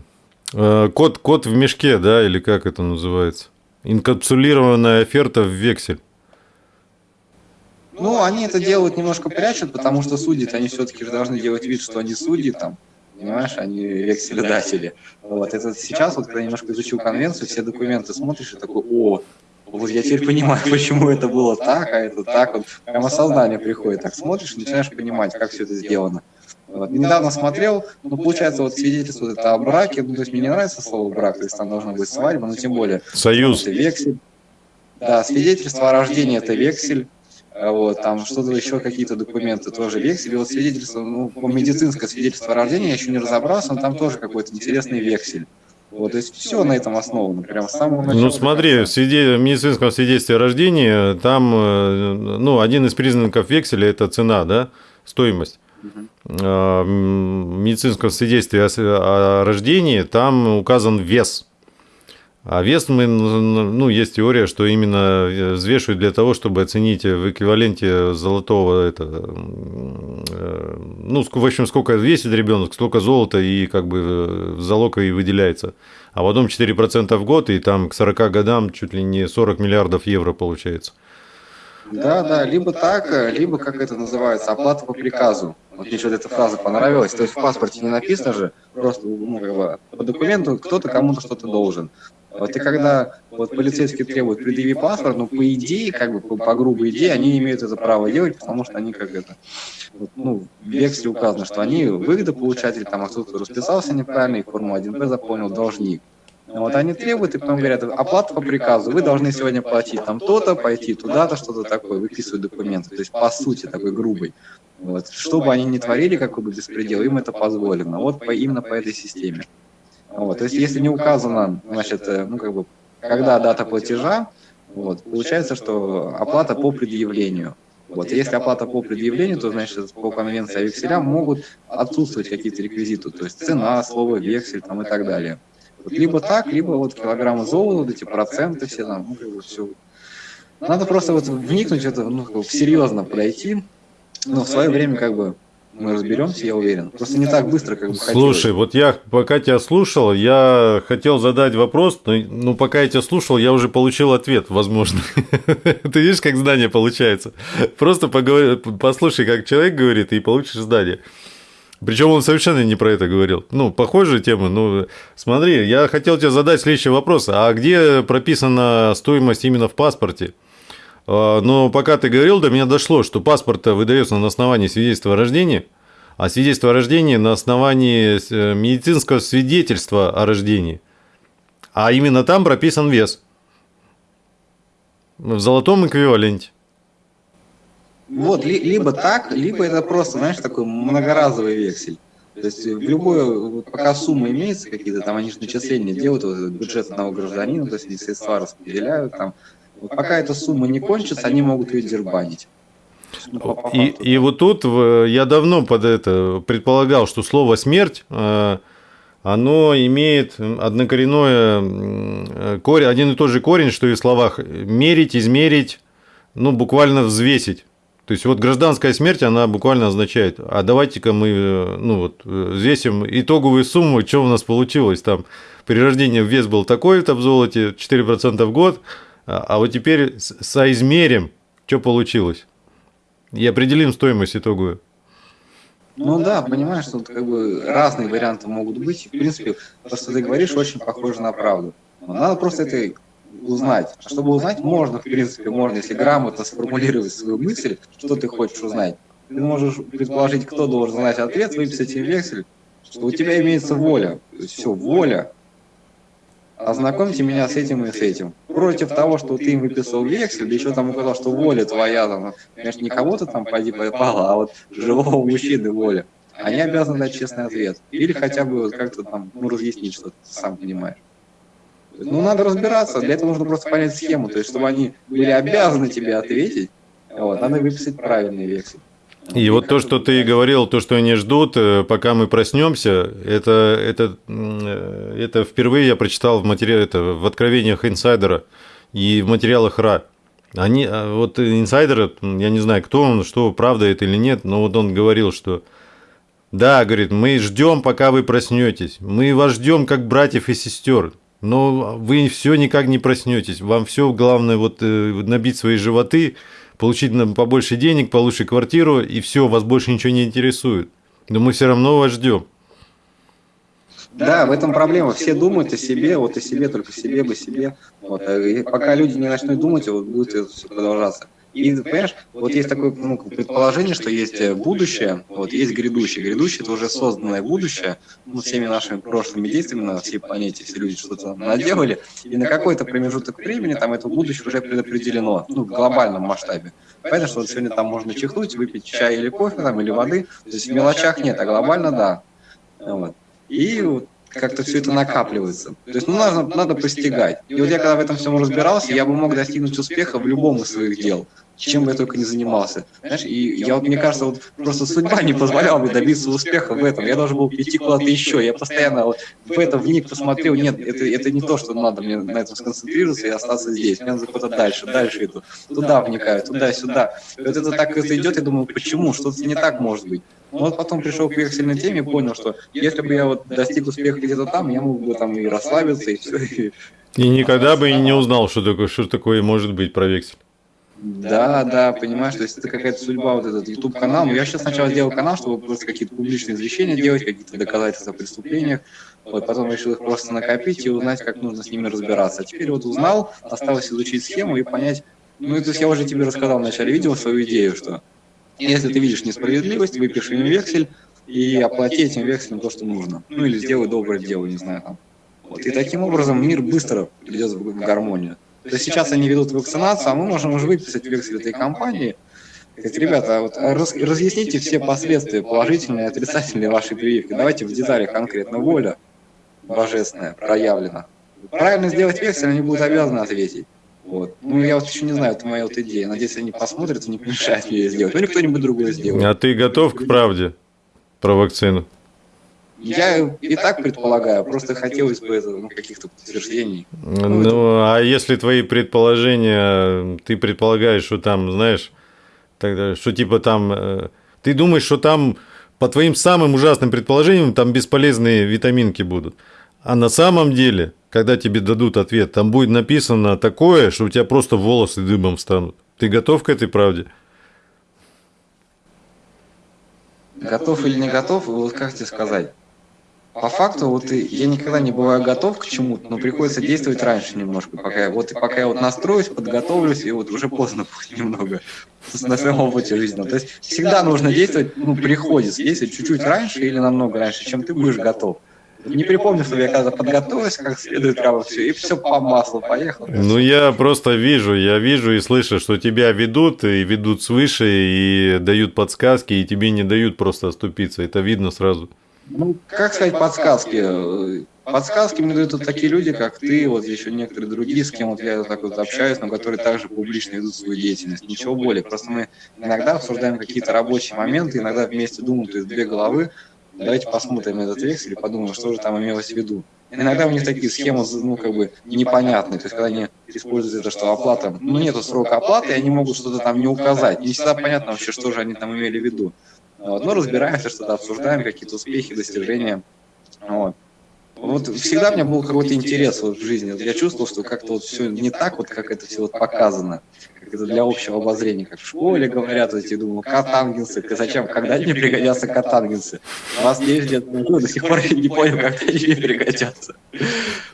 э, код, код в мешке, да, или как это называется? Инкапсулированная оферта в вексель. Ну, они это делают немножко прячут, потому что судят, они все-таки же должны делать вид, что они судьи там, понимаешь, они векселедатели. Вот, это сейчас, вот когда немножко изучил конвенцию, все документы смотришь и такой, о, вот я теперь понимаю, почему это было так, а это так, вот прям осознание приходит, так смотришь и начинаешь понимать, как все это сделано. Вот. Недавно смотрел, ну, получается, вот свидетельство это о браке, ну, то есть мне не нравится слово брак, то есть там должна быть свадьба, но тем более. Союз. Это вексель. Да, свидетельство о рождении это вексель, вот, там что-то еще, какие-то документы, тоже вексель. Вот свидетельство, ну, по медицинское свидетельство о рождении я еще не разобрался, но там тоже какой-то интересный вексель. Вот, то есть все на этом основано, прям с самого начала. Ну смотри, в свиде... медицинском свидетельстве о рождении, там, э, ну, один из признаков векселя – это цена, да, стоимость. Угу. В медицинском свидетельстве о рождении там указан вес а вес мы, ну, есть теория, что именно э, взвешивают для того, чтобы оценить в эквиваленте золотого, это, э, ну, в общем, сколько весит ребенок, сколько золота и как бы э, залог и выделяется. А потом 4% в год, и там к 40 годам чуть ли не 40 миллиардов евро получается. Да, да, либо так, либо, как это называется, оплата по приказу. Вот мне что-то эта фраза понравилась. То есть в паспорте не написано же, просто ну, по документу кто-то кому-то что-то должен. Вот и когда вот полицейские требуют предъяви паспорт, ну, по идее, как бы по, по грубой идее, они имеют это право делать, потому что они как это, вот, ну, в векселе указано, что они выгодополучатель, там, а кто-то расписался неправильно, и форму 1П заполнил должник. Вот они требуют, и потом говорят, оплата по приказу, вы должны сегодня платить там то-то, пойти туда-то, что-то такое, выписывают документы. То есть, по сути, такой грубый. Вот. Что бы они ни творили, какой бы беспредел, им это позволено. Вот по, именно по этой системе. Вот, то есть, если не указано, значит, э, ну, как бы, когда дата платежа, вот, получается, что оплата по предъявлению. Вот, если оплата по предъявлению, то, значит, по конвенции о векселях могут отсутствовать какие-то реквизиты, то есть цена, слово, вексель там, и так далее. Вот, либо так, либо вот килограммы золота, эти проценты все там, ну, как бы все. Надо просто вот вникнуть, это, ну, как бы серьезно подойти, но в свое время как бы мы разберемся, я уверен. Просто не так быстро, как бы Слушай, хотелось. вот я пока тебя слушал, я хотел задать вопрос, но ну, пока я тебя слушал, я уже получил ответ, возможно. Ты видишь, как знание получается? Просто поговори, послушай, как человек говорит, и получишь знание. Причем он совершенно не про это говорил. Ну, похожая тема. Ну, смотри, я хотел тебе задать следующий вопрос. А где прописана стоимость именно в паспорте? А, но пока ты говорил, до меня дошло, что паспорт выдается на основании свидетельства о рождении, а свидетельство о рождении на основании э, медицинского свидетельства о рождении. А именно там прописан вес в золотом эквиваленте. Вот, ли, либо так, либо это просто, знаешь, такой многоразовый вексель. То есть в любой, пока сумма имеется какие-то, там они же начисления делают, вот, бюджет одного гражданина, то есть они средства распределяют, там, вот пока эта сумма не кончится, они могут ее дербанить. Ну, и, и вот тут я давно под это предполагал, что слово смерть э, оно имеет однокоренное э, корень, один и тот же корень, что и в словах мерить, измерить, ну буквально взвесить. То есть вот гражданская смерть, она буквально означает, а давайте-ка мы э, ну, вот, взвесим итоговую сумму, что у нас получилось там. При рождении вес был такой-то в золоте, 4% в год, а, а вот теперь соизмерим, что получилось. И определим стоимость итоговую. Ну да, понимаешь, что тут как бы разные варианты могут быть. В принципе, то, что ты говоришь, очень похоже на правду. Но надо просто это узнать. А чтобы узнать, можно, в принципе, можно, если грамотно сформулировать свою мысль, что ты хочешь узнать. Ты можешь предположить, кто должен знать ответ, выписать им вексель, что у тебя имеется воля. То есть все, воля. Ознакомьте меня с этим и с этим. Против того, что ты им выписал вексель, да еще там указал, что воля твоя, там, конечно, не кого-то там пойди попала, а вот живого мужчины воля. Они обязаны дать честный ответ. Или хотя бы вот как-то там, ну, разъяснить, что ты сам понимаешь. Ну, надо разбираться, для этого нужно просто понять схему, то есть, чтобы они были обязаны тебе ответить, вот, надо выписать правильный вексель. И вот то, что ты говорил, то, что они ждут, э, пока мы проснемся, это, это, э, это впервые я прочитал в материале, это в откровениях инсайдера и в материалах РА. Они, а, вот инсайдер, я не знаю, кто он, что, правда это или нет, но вот он говорил, что да, говорит, мы ждем, пока вы проснетесь. Мы вас ждем как братьев и сестер. Но вы все никак не проснетесь. Вам все главное вот э, набить свои животы, получить побольше денег, получше квартиру, и все, вас больше ничего не интересует. Но мы все равно вас ждем. Да, в этом проблема. Все думают о себе, вот о себе, только себе бы себе. Вот. И пока люди не начнут думать, вот будет все продолжаться. И, понимаешь, вот есть такое ну, предположение, что есть э, будущее, вот есть грядущее. Грядущее – это уже созданное будущее, ну, всеми нашими прошлыми действиями на всей планете, все люди что-то наделали, и на какой-то промежуток времени там это будущее уже предопределено, ну, в глобальном масштабе. Понятно, что вот сегодня там можно чихнуть, выпить чай или кофе там, или воды, то есть в мелочах нет, а глобально да. Вот. И вот как-то все это накапливается. То есть, ну, надо, надо постигать. И вот я когда в этом всем разбирался, я бы мог достигнуть успеха в любом из своих дел чем бы я только не занимался. Знаешь, и я вот, мне кажется, вот просто судьба не позволяла мне добиться успеха в этом. Я должен был идти куда-то еще. Я постоянно вот в это вник посмотрел, нет, это, это не то, что надо мне на этом сконцентрироваться и остаться здесь. Мне надо куда-то дальше, дальше иду. Туда вникаю, туда-сюда. Вот это так это идет, я думаю, почему? Что-то не так может быть. Но вот потом пришел к вексельной теме и понял, что если бы я вот достиг успеха где-то там, я мог бы там и расслабиться, и все. И никогда бы и не узнал, что такое, что такое может быть про вексель. Да, да, понимаешь, то есть это какая-то судьба, вот этот YouTube канал. Я сейчас сначала сделал канал, чтобы просто какие-то публичные извещения делать, какие-то доказательства о преступлениях. Вот, потом решил их просто накопить и узнать, как нужно с ними разбираться. А теперь вот узнал, осталось изучить схему и понять, ну, то есть я уже тебе рассказал в начале видео свою идею, что если ты видишь несправедливость, выпиши им вексель и оплати этим векселем то, что нужно. Ну, или сделай доброе дело, не знаю, там. Вот, и таким образом мир быстро придет в гармонию. То есть сейчас они ведут вакцинацию, а мы можем уже выписать вексель этой компании. Говорит, ребята, вот раз, разъясните все последствия, положительные и отрицательные вашей прививки. Давайте в деталях конкретно воля божественная проявлена. Правильно сделать вексель, они будут обязаны ответить. Вот. Ну, я вот еще не знаю, это моя вот идея. Надеюсь, они посмотрят и не помешают мне ее сделать. Ну, или кто-нибудь другой сделает. А ты готов к правде про вакцину? Я и так предполагаю, просто хотелось бы ну, каких-то подтверждений. Ну, ну а если твои предположения, ты предполагаешь, что там, знаешь, тогда, что типа там, э, ты думаешь, что там по твоим самым ужасным предположениям там бесполезные витаминки будут. А на самом деле, когда тебе дадут ответ, там будет написано такое, что у тебя просто волосы дыбом встанут. Ты готов к этой правде? Готов или не готов, вот как тебе сказать? По факту вот я никогда не бываю готов к чему-то, но приходится действовать раньше немножко, пока вот и пока я вот настроюсь, подготовлюсь, и вот уже поздно будет немного на своем опыте жизни. То есть всегда нужно действовать, ну, приходится действовать чуть-чуть раньше или намного раньше, чем ты будешь готов. Не припомню, чтобы я когда подготовился как следует, прямо все, и все по маслу поехал. Ну, я просто вижу, я вижу и слышу, что тебя ведут, и ведут свыше, и дают подсказки, и тебе не дают просто оступиться. Это видно сразу. Ну, как сказать подсказки? Подсказки мне дают вот такие люди, как ты, вот еще некоторые другие, с кем вот я так вот общаюсь, но которые также публично ведут свою деятельность. Ничего более. Просто мы иногда обсуждаем какие-то рабочие моменты, иногда вместе думаем, то есть две головы, давайте посмотрим этот вексель и подумаем, что же там имелось в виду. Иногда у них такие схемы, ну, как бы, непонятные. То есть, когда они используют это, что оплата, ну, нету срока оплаты, и они могут что-то там не указать. Не всегда понятно вообще, что же они там имели в виду. Вот. Но разбираемся, что-то обсуждаем, какие-то успехи, достижения. Вот. Вот всегда у меня был какой-то интерес вот в жизни. Я чувствовал, что как-то вот все не так, вот как это все вот показано, как это для общего обозрения, как в школе говорят, вот я думал, катангенсы, зачем, когда мне пригодятся катангенсы? У вас 9 лет ну, до сих пор я не понял, как они мне пригодятся.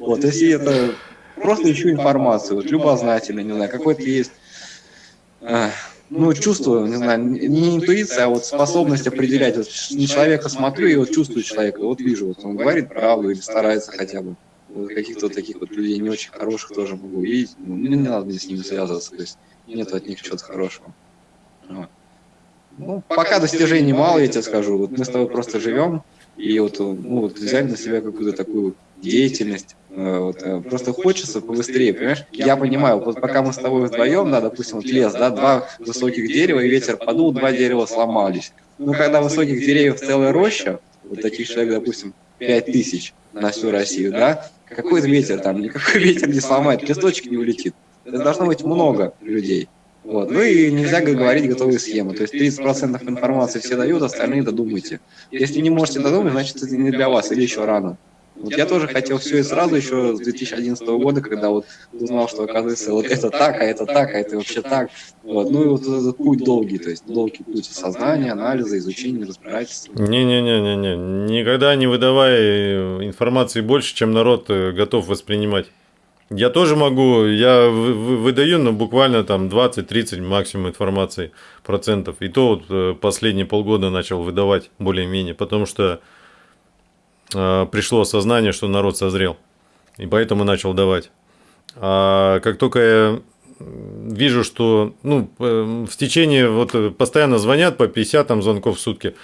Вот, есть это просто ищу информацию, вот любознательно, не знаю, какой-то есть ну, чувствую, не знаю, не интуиция, а вот способность определять. Вот на человека смотрю и вот чувствую человека, вот вижу, вот он говорит правду или старается хотя бы. вот каких-то вот таких вот людей не очень хороших тоже могу увидеть. Ну, не, надо мне с ними связываться, то есть нет от них чего-то хорошего. Ну, пока достижений мало, я тебе скажу. Вот мы с тобой просто живем, и вот, ну, вот взяли на себя какую-то такую деятельность. Э, вот, э, просто хочется побыстрее, понимаешь? Я понимаю, вот пока мы с тобой вдвоем, да, допустим, вот лес, да, два высоких дерева, и ветер подул, два дерева сломались. Ну, когда высоких деревьев целая роща, вот таких человек, допустим, пять тысяч на всю Россию, да, какой ветер там, никакой ветер не сломает, листочек не улетит. Это должно быть много людей. Вот. Ну и нельзя говорить готовые схемы. То есть 30% информации все дают, остальные додумайте. Если не можете додумать, значит это не для вас или еще рано. Вот я тоже хотел все и сразу еще с 2011 года, когда вот узнал, что оказывается вот это так, а это так, а это вообще так. Вот. Ну и вот этот путь долгий, то есть долгий путь сознания, анализа, изучения, разбирательства. Не-не-не-не-не, никогда не выдавай информации больше, чем народ э, готов воспринимать. Я тоже могу, я выдаю, но буквально там 20-30 максимум информации процентов. И то вот э, последние полгода начал выдавать более-менее, потому что э, пришло осознание, что народ созрел. И поэтому начал давать. А как только я вижу, что ну, э, в течение, вот постоянно звонят по 50 там, звонков в сутки,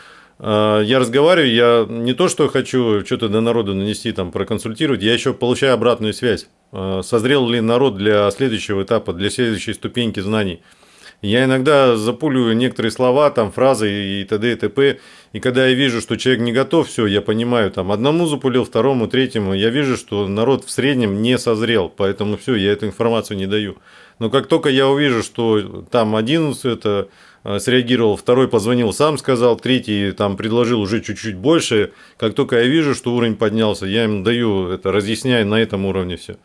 я разговариваю, я не то, что хочу что-то до народа нанести, там, проконсультировать, я еще получаю обратную связь. Созрел ли народ для следующего этапа, для следующей ступеньки знаний. Я иногда запулю некоторые слова, там, фразы и т.д. и т.п. И когда я вижу, что человек не готов, все, я понимаю, там, одному запулил, второму, третьему, я вижу, что народ в среднем не созрел, поэтому все, я эту информацию не даю. Но как только я увижу, что там один это Э, среагировал, второй позвонил, сам сказал, третий там предложил уже чуть-чуть больше. Как только я вижу, что уровень поднялся, я им даю это, разъясняю на этом уровне все.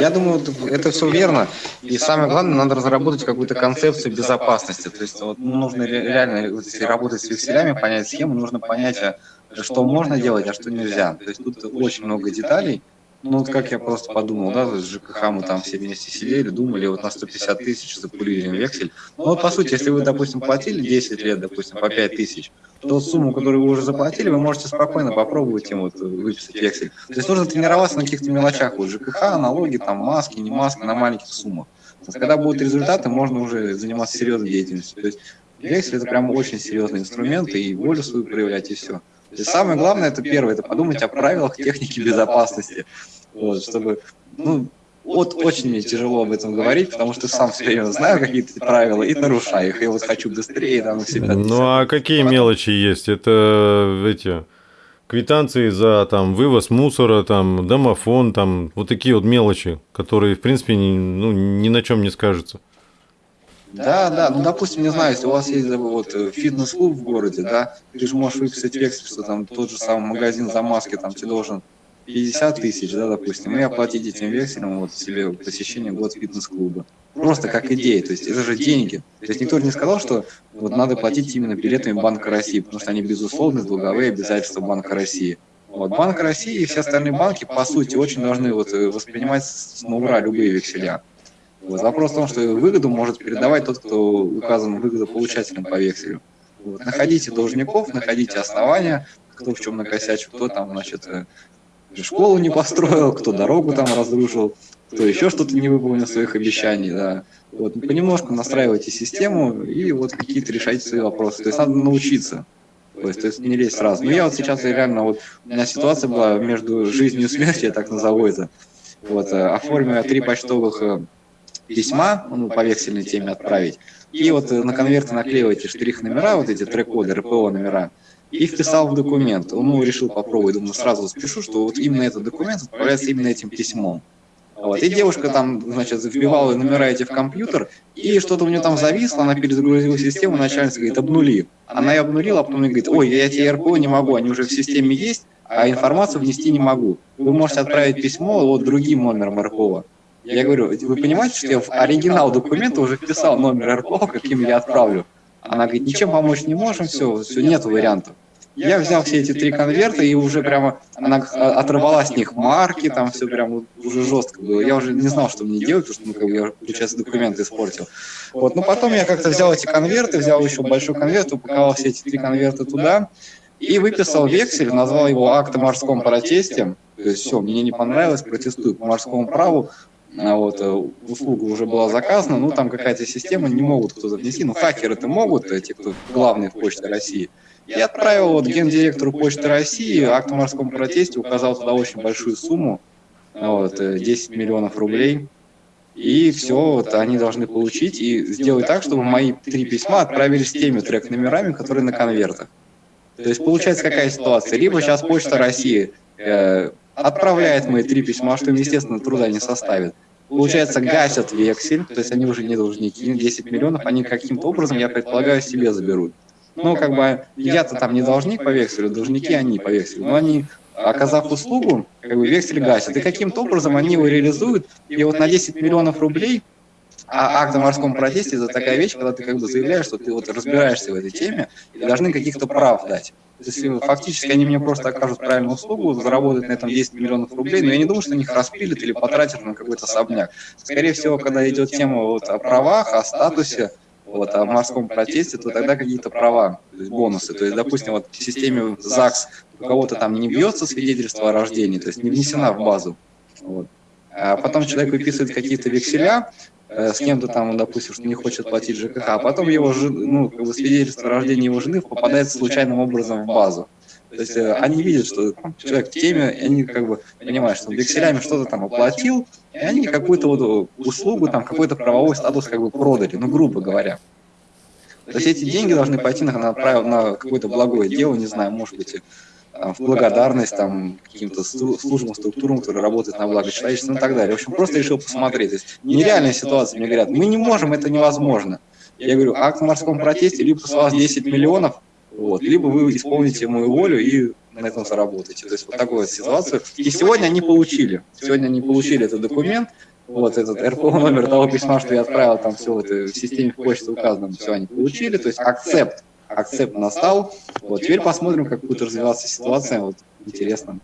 Я думаю, это все верно. И самое главное, надо разработать какую-то концепцию безопасности. То есть вот, ну, нужно реально, вот, если работать с векселями, понять схему, нужно понять, а, что можно делать, а что нельзя. То есть тут очень много деталей, ну, вот как я просто подумал, да, с ЖКХ мы там все вместе сидели, думали, вот на 150 тысяч запулили вексель. Ну, вот по сути, если вы, допустим, платили 10 лет, допустим, по 5 тысяч, то сумму, которую вы уже заплатили, вы можете спокойно попробовать им вот выписать вексель. То есть нужно тренироваться на каких-то мелочах, вот ЖКХ, налоги, там, маски, не маски, на маленьких суммах. Когда будут результаты, можно уже заниматься серьезной деятельностью. То есть вексель – это прям очень серьезный инструмент, и волю свою проявлять, и все. И самое главное, это первое, это подумать о правилах техники безопасности. Вот, чтобы, ну, вот очень мне тяжело об этом говорить, потому что сам все время знаю какие-то правила и нарушаю их. Я вот хочу быстрее там себя. Ну а какие мелочи есть? Это эти квитанции за там вывоз мусора, там домофон, там вот такие вот мелочи, которые в принципе ни, ну, ни на чем не скажутся. Да, да, ну, допустим, не знаю, если у вас есть вот фитнес-клуб в городе, да, ты же можешь выписать вексель, что там тот же самый магазин за маски, там тебе должен 50 тысяч, да, допустим, и оплатить этим векселем вот себе посещение год фитнес-клуба. Просто как идея, то есть это же деньги. То есть никто не сказал, что вот надо платить именно билетами Банка России, потому что они, безусловно, долговые обязательства Банка России. Вот Банк России и все остальные банки, по сути, очень должны вот воспринимать с ура любые векселя. Вопрос в том, что выгоду может передавать тот, кто указан выгодополучателем по векселю. Вот. Находите должников, находите основания, кто в чем накосячил, кто там, значит, э, школу не построил, кто дорогу там разрушил, кто еще что-то не выполнил своих обещаний, да. Вот, понемножку настраивайте систему и вот какие-то решайте свои вопросы. То есть надо научиться. То есть, то есть не лезть сразу. Но я вот сейчас реально, вот у меня ситуация была между жизнью и смертью, я так назову это. Вот, э, оформив три почтовых э, письма, ну, по вексельной теме отправить, и вот э, на конверты наклеиваете штрих-номера, вот эти трек-коды, РПО номера, и вписал в документ. Ну, решил попробовать, думаю, сразу спешу, что вот именно этот документ отправляется именно этим письмом. Вот. И девушка там, значит, вбивала номера эти в компьютер, и что-то у нее там зависло, она перезагрузила систему, начальница говорит, обнули. Она ее обнулила, а потом говорит, ой, я эти РПО не могу, они уже в системе есть, а информацию внести не могу. Вы можете отправить письмо вот другим номером РПО. Я говорю, вы понимаете, что я в оригинал документа уже вписал номер РПО, каким я отправлю? Она говорит, ничем помочь не можем, все, все, нет вариантов. Я взял все эти три конверта и уже прямо, она оторвала с них марки, там все прямо уже жестко было. Я уже не знал, что мне делать, потому что, ну, как бы я, получается, документы испортил. Вот, но потом я как-то взял эти конверты, взял еще большой конверт, упаковал все эти три конверта туда и выписал вексель, назвал его акт о морском протесте, То есть все, мне не понравилось, протестую по морскому праву, вот, э, услуга уже была заказана, ну там какая-то система, не могут кто-то внести, ну хакеры это могут, те, кто главные в Почте России. Я отправил вот гендиректору Почты России акт о морском протесте, указал туда очень большую сумму, вот, 10 э, миллионов рублей, и все, вот они должны получить и сделать так, чтобы мои три письма отправились с теми трек-номерами, которые на конвертах. То есть получается какая ситуация? Либо сейчас Почта России э, отправляет мои три письма, что им, естественно, труда не составит. Получается, гасят вексель, то есть они уже не должники, 10 миллионов, они каким-то образом, я предполагаю, себе заберут. Ну, как бы, я-то там не должник по векселю, должники они по векселю, но они, оказав услугу, как бы вексель гасят, и каким-то образом они его реализуют, и вот на 10 миллионов рублей а акт о морском протесте – это такая вещь, когда ты как бы заявляешь, что ты вот разбираешься в этой теме и должны каких-то прав дать. То есть фактически они мне просто окажут правильную услугу, заработают на этом 10 миллионов рублей, но я не думаю, что они их распилят или потратят на какой-то особняк. Скорее всего, когда идет тема вот о правах, о статусе, вот, о морском протесте, то тогда какие-то права, то есть бонусы. То есть, допустим, вот в системе ЗАГС у кого-то там не бьется свидетельство о рождении, то есть не внесена в базу. Вот. А потом человек выписывает какие-то векселя, э, с кем-то там, допустим, что не хочет платить ЖКХ, а потом его ну, как бы свидетельство о рождении его жены попадает случайным образом в базу. То есть э, они видят, что человек в теме, и они как бы понимают, что векселями что-то там оплатил, и они какую-то вот услугу, там какой-то правовой статус как бы продали, ну, грубо говоря. То есть эти деньги должны пойти на, на, на какое-то благое дело, не знаю, может быть, в благодарность там, каким-то службам, структурам, которые работают на благо человечества и так далее. В общем, просто решил посмотреть. То есть нереальная ситуация. Мне говорят, мы не можем, это невозможно. Я говорю, акт в морском протесте, либо с вас 10 миллионов, вот, либо вы исполните мою волю и на этом заработаете. То есть вот такую вот ситуацию. И сегодня они получили. Сегодня они получили этот документ, вот этот РПО номер того письма, что я отправил, там все это в системе почты указано, все они получили, то есть акцепт акцепт настал. Вот теперь посмотрим, как будет развиваться ситуация. Вот интересно.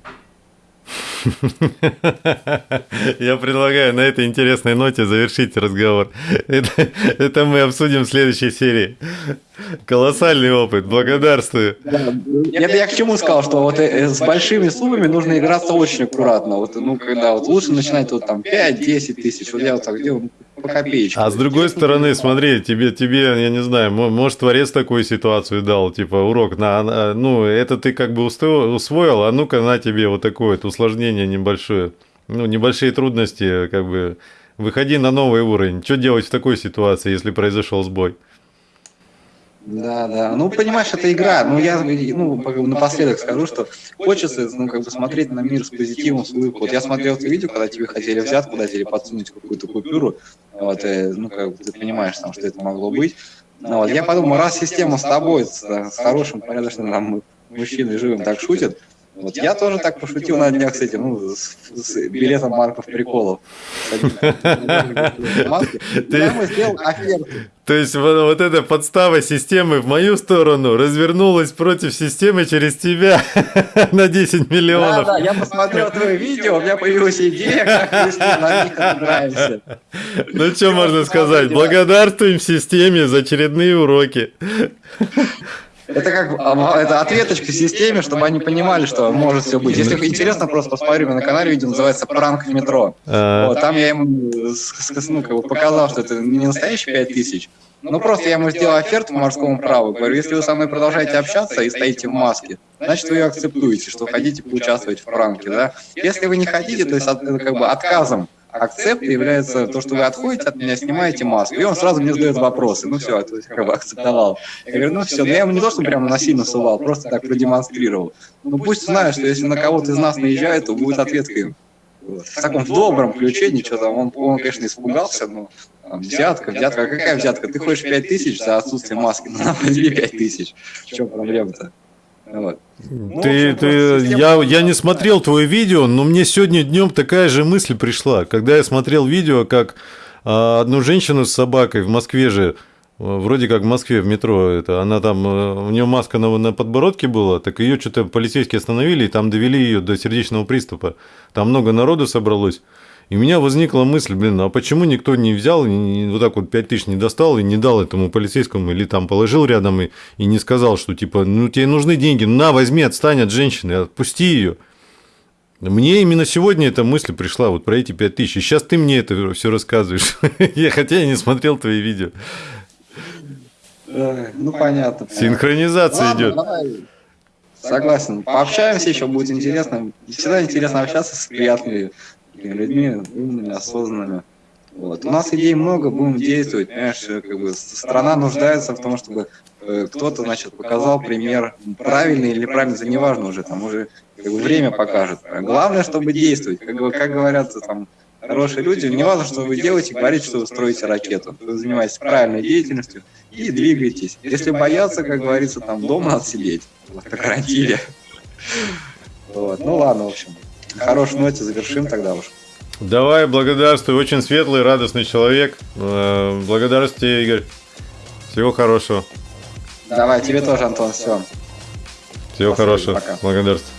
Я предлагаю на этой интересной ноте завершить разговор. Это, это мы обсудим в следующей серии. Колоссальный опыт, благодарствую. Да, это я к чему сказал, что вот э, с большими суммами нужно играться очень аккуратно. Вот, ну, когда вот лучше начинать вот там 5-10 тысяч, вот я вот так делаю, по копеечке. А с другой стороны, смотри, тебе, тебе, я не знаю, может, творец такую ситуацию дал, типа, урок, на, ну, это ты как бы усвоил, а ну-ка на тебе вот такое вот усложнение небольшое, ну, небольшие трудности, как бы, выходи на новый уровень. Что делать в такой ситуации, если произошел сбой? Да, да. Ну, понимаешь, это игра. Ну, я ну, напоследок скажу, что хочется ну, как бы смотреть на мир с позитивом, с улыбкой. Вот я смотрел это видео, когда тебе хотели взять, куда тебе подсунуть какую-то купюру. Вот, и, ну, как бы ты понимаешь, там, что это могло быть. Ну, вот, я подумал, раз система с тобой, с, с хорошим, порядочным там, мужчиной живым так шутит, вот я тоже так пошутил на днях с этим, ну, с, с билетом Марков приколов. Ты... сделал оферту. То есть вот, вот эта подстава системы в мою сторону развернулась против системы через тебя на 10 миллионов. Да, да, я посмотрел твое видео, у меня появилась идея, как мы с ним на них отыграемся. Ну, что можно сказать? Благодарствуем системе за очередные уроки. Это как а, это ответочка системе, чтобы они понимали, что может все быть. Если интересно, просто посмотри, на канале видео называется «Пранк в метро». А. Вот, там я ему ну, как бы показал, что это не настоящие 5000, ну, просто я ему сделал оферту по морскому праву. Говорю, если вы со мной продолжаете общаться и стоите в маске, значит, вы ее акцептуете, что хотите поучаствовать в пранке, да? Если вы не хотите, то есть как бы отказом акцепт является то, что вы отходите от меня, снимаете маску, и он сразу мне задает вопросы. Ну все, это как бы акцептовал. Я говорю, ну все, но я ему не то, что прямо насильно сувал, просто так продемонстрировал. Ну пусть знает, что если на кого-то из нас наезжает, то будет ответка вот. В таком добром ключе, ничего там, он, он конечно, испугался, но там, взятка, взятка, а какая взятка? Ты хочешь 5 тысяч за отсутствие маски, ну, нам 5 тысяч. В чем проблема-то? Вот. Ну, ты, ты, я, я не смотрел твое видео, но мне сегодня днем такая же мысль пришла, когда я смотрел видео, как а, одну женщину с собакой в Москве же, вроде как в Москве в метро, это, она там, э, у нее маска на, на подбородке была, так ее что-то полицейские остановили и там довели ее до сердечного приступа. Там много народу собралось. И у меня возникла мысль, блин, а почему никто не взял, и вот так вот 5 тысяч не достал и не дал этому полицейскому, или там положил рядом и, и не сказал, что типа, ну тебе нужны деньги, на, возьми, отстань от женщины, отпусти ее. Мне именно сегодня эта мысль пришла, вот про эти 5000. И сейчас ты мне это все рассказываешь. я, хотя я не смотрел твои видео. Ну, понятно. Синхронизация Ладно, идет. Давай. Согласен. Пообщаемся еще, будет интересно. Всегда интересно общаться с приятными людьми, умными, осознанными. Вот. У нас идей много, будем действовать. Понимаешь, как бы страна нуждается в том, чтобы э, кто-то, значит, показал пример правильный или неправильный, это неважно уже, там уже как бы, время покажет. Главное, чтобы действовать. Как, как говорят там хорошие люди, не важно, что вы делаете, говорите, что вы строите ракету. Вы занимаетесь правильной деятельностью и двигаетесь. Если бояться, как говорится, там дома надо сидеть, в карантине. Вот. Ну ладно, в общем. На хорошей ноте завершим тогда уж. Давай, благодарствую. Очень светлый, радостный человек. Э, благодарствую Игорь. Всего хорошего. Давай, тебе тоже, Антон. Все. Всего Спасибо, хорошего. Пока. Благодарствую.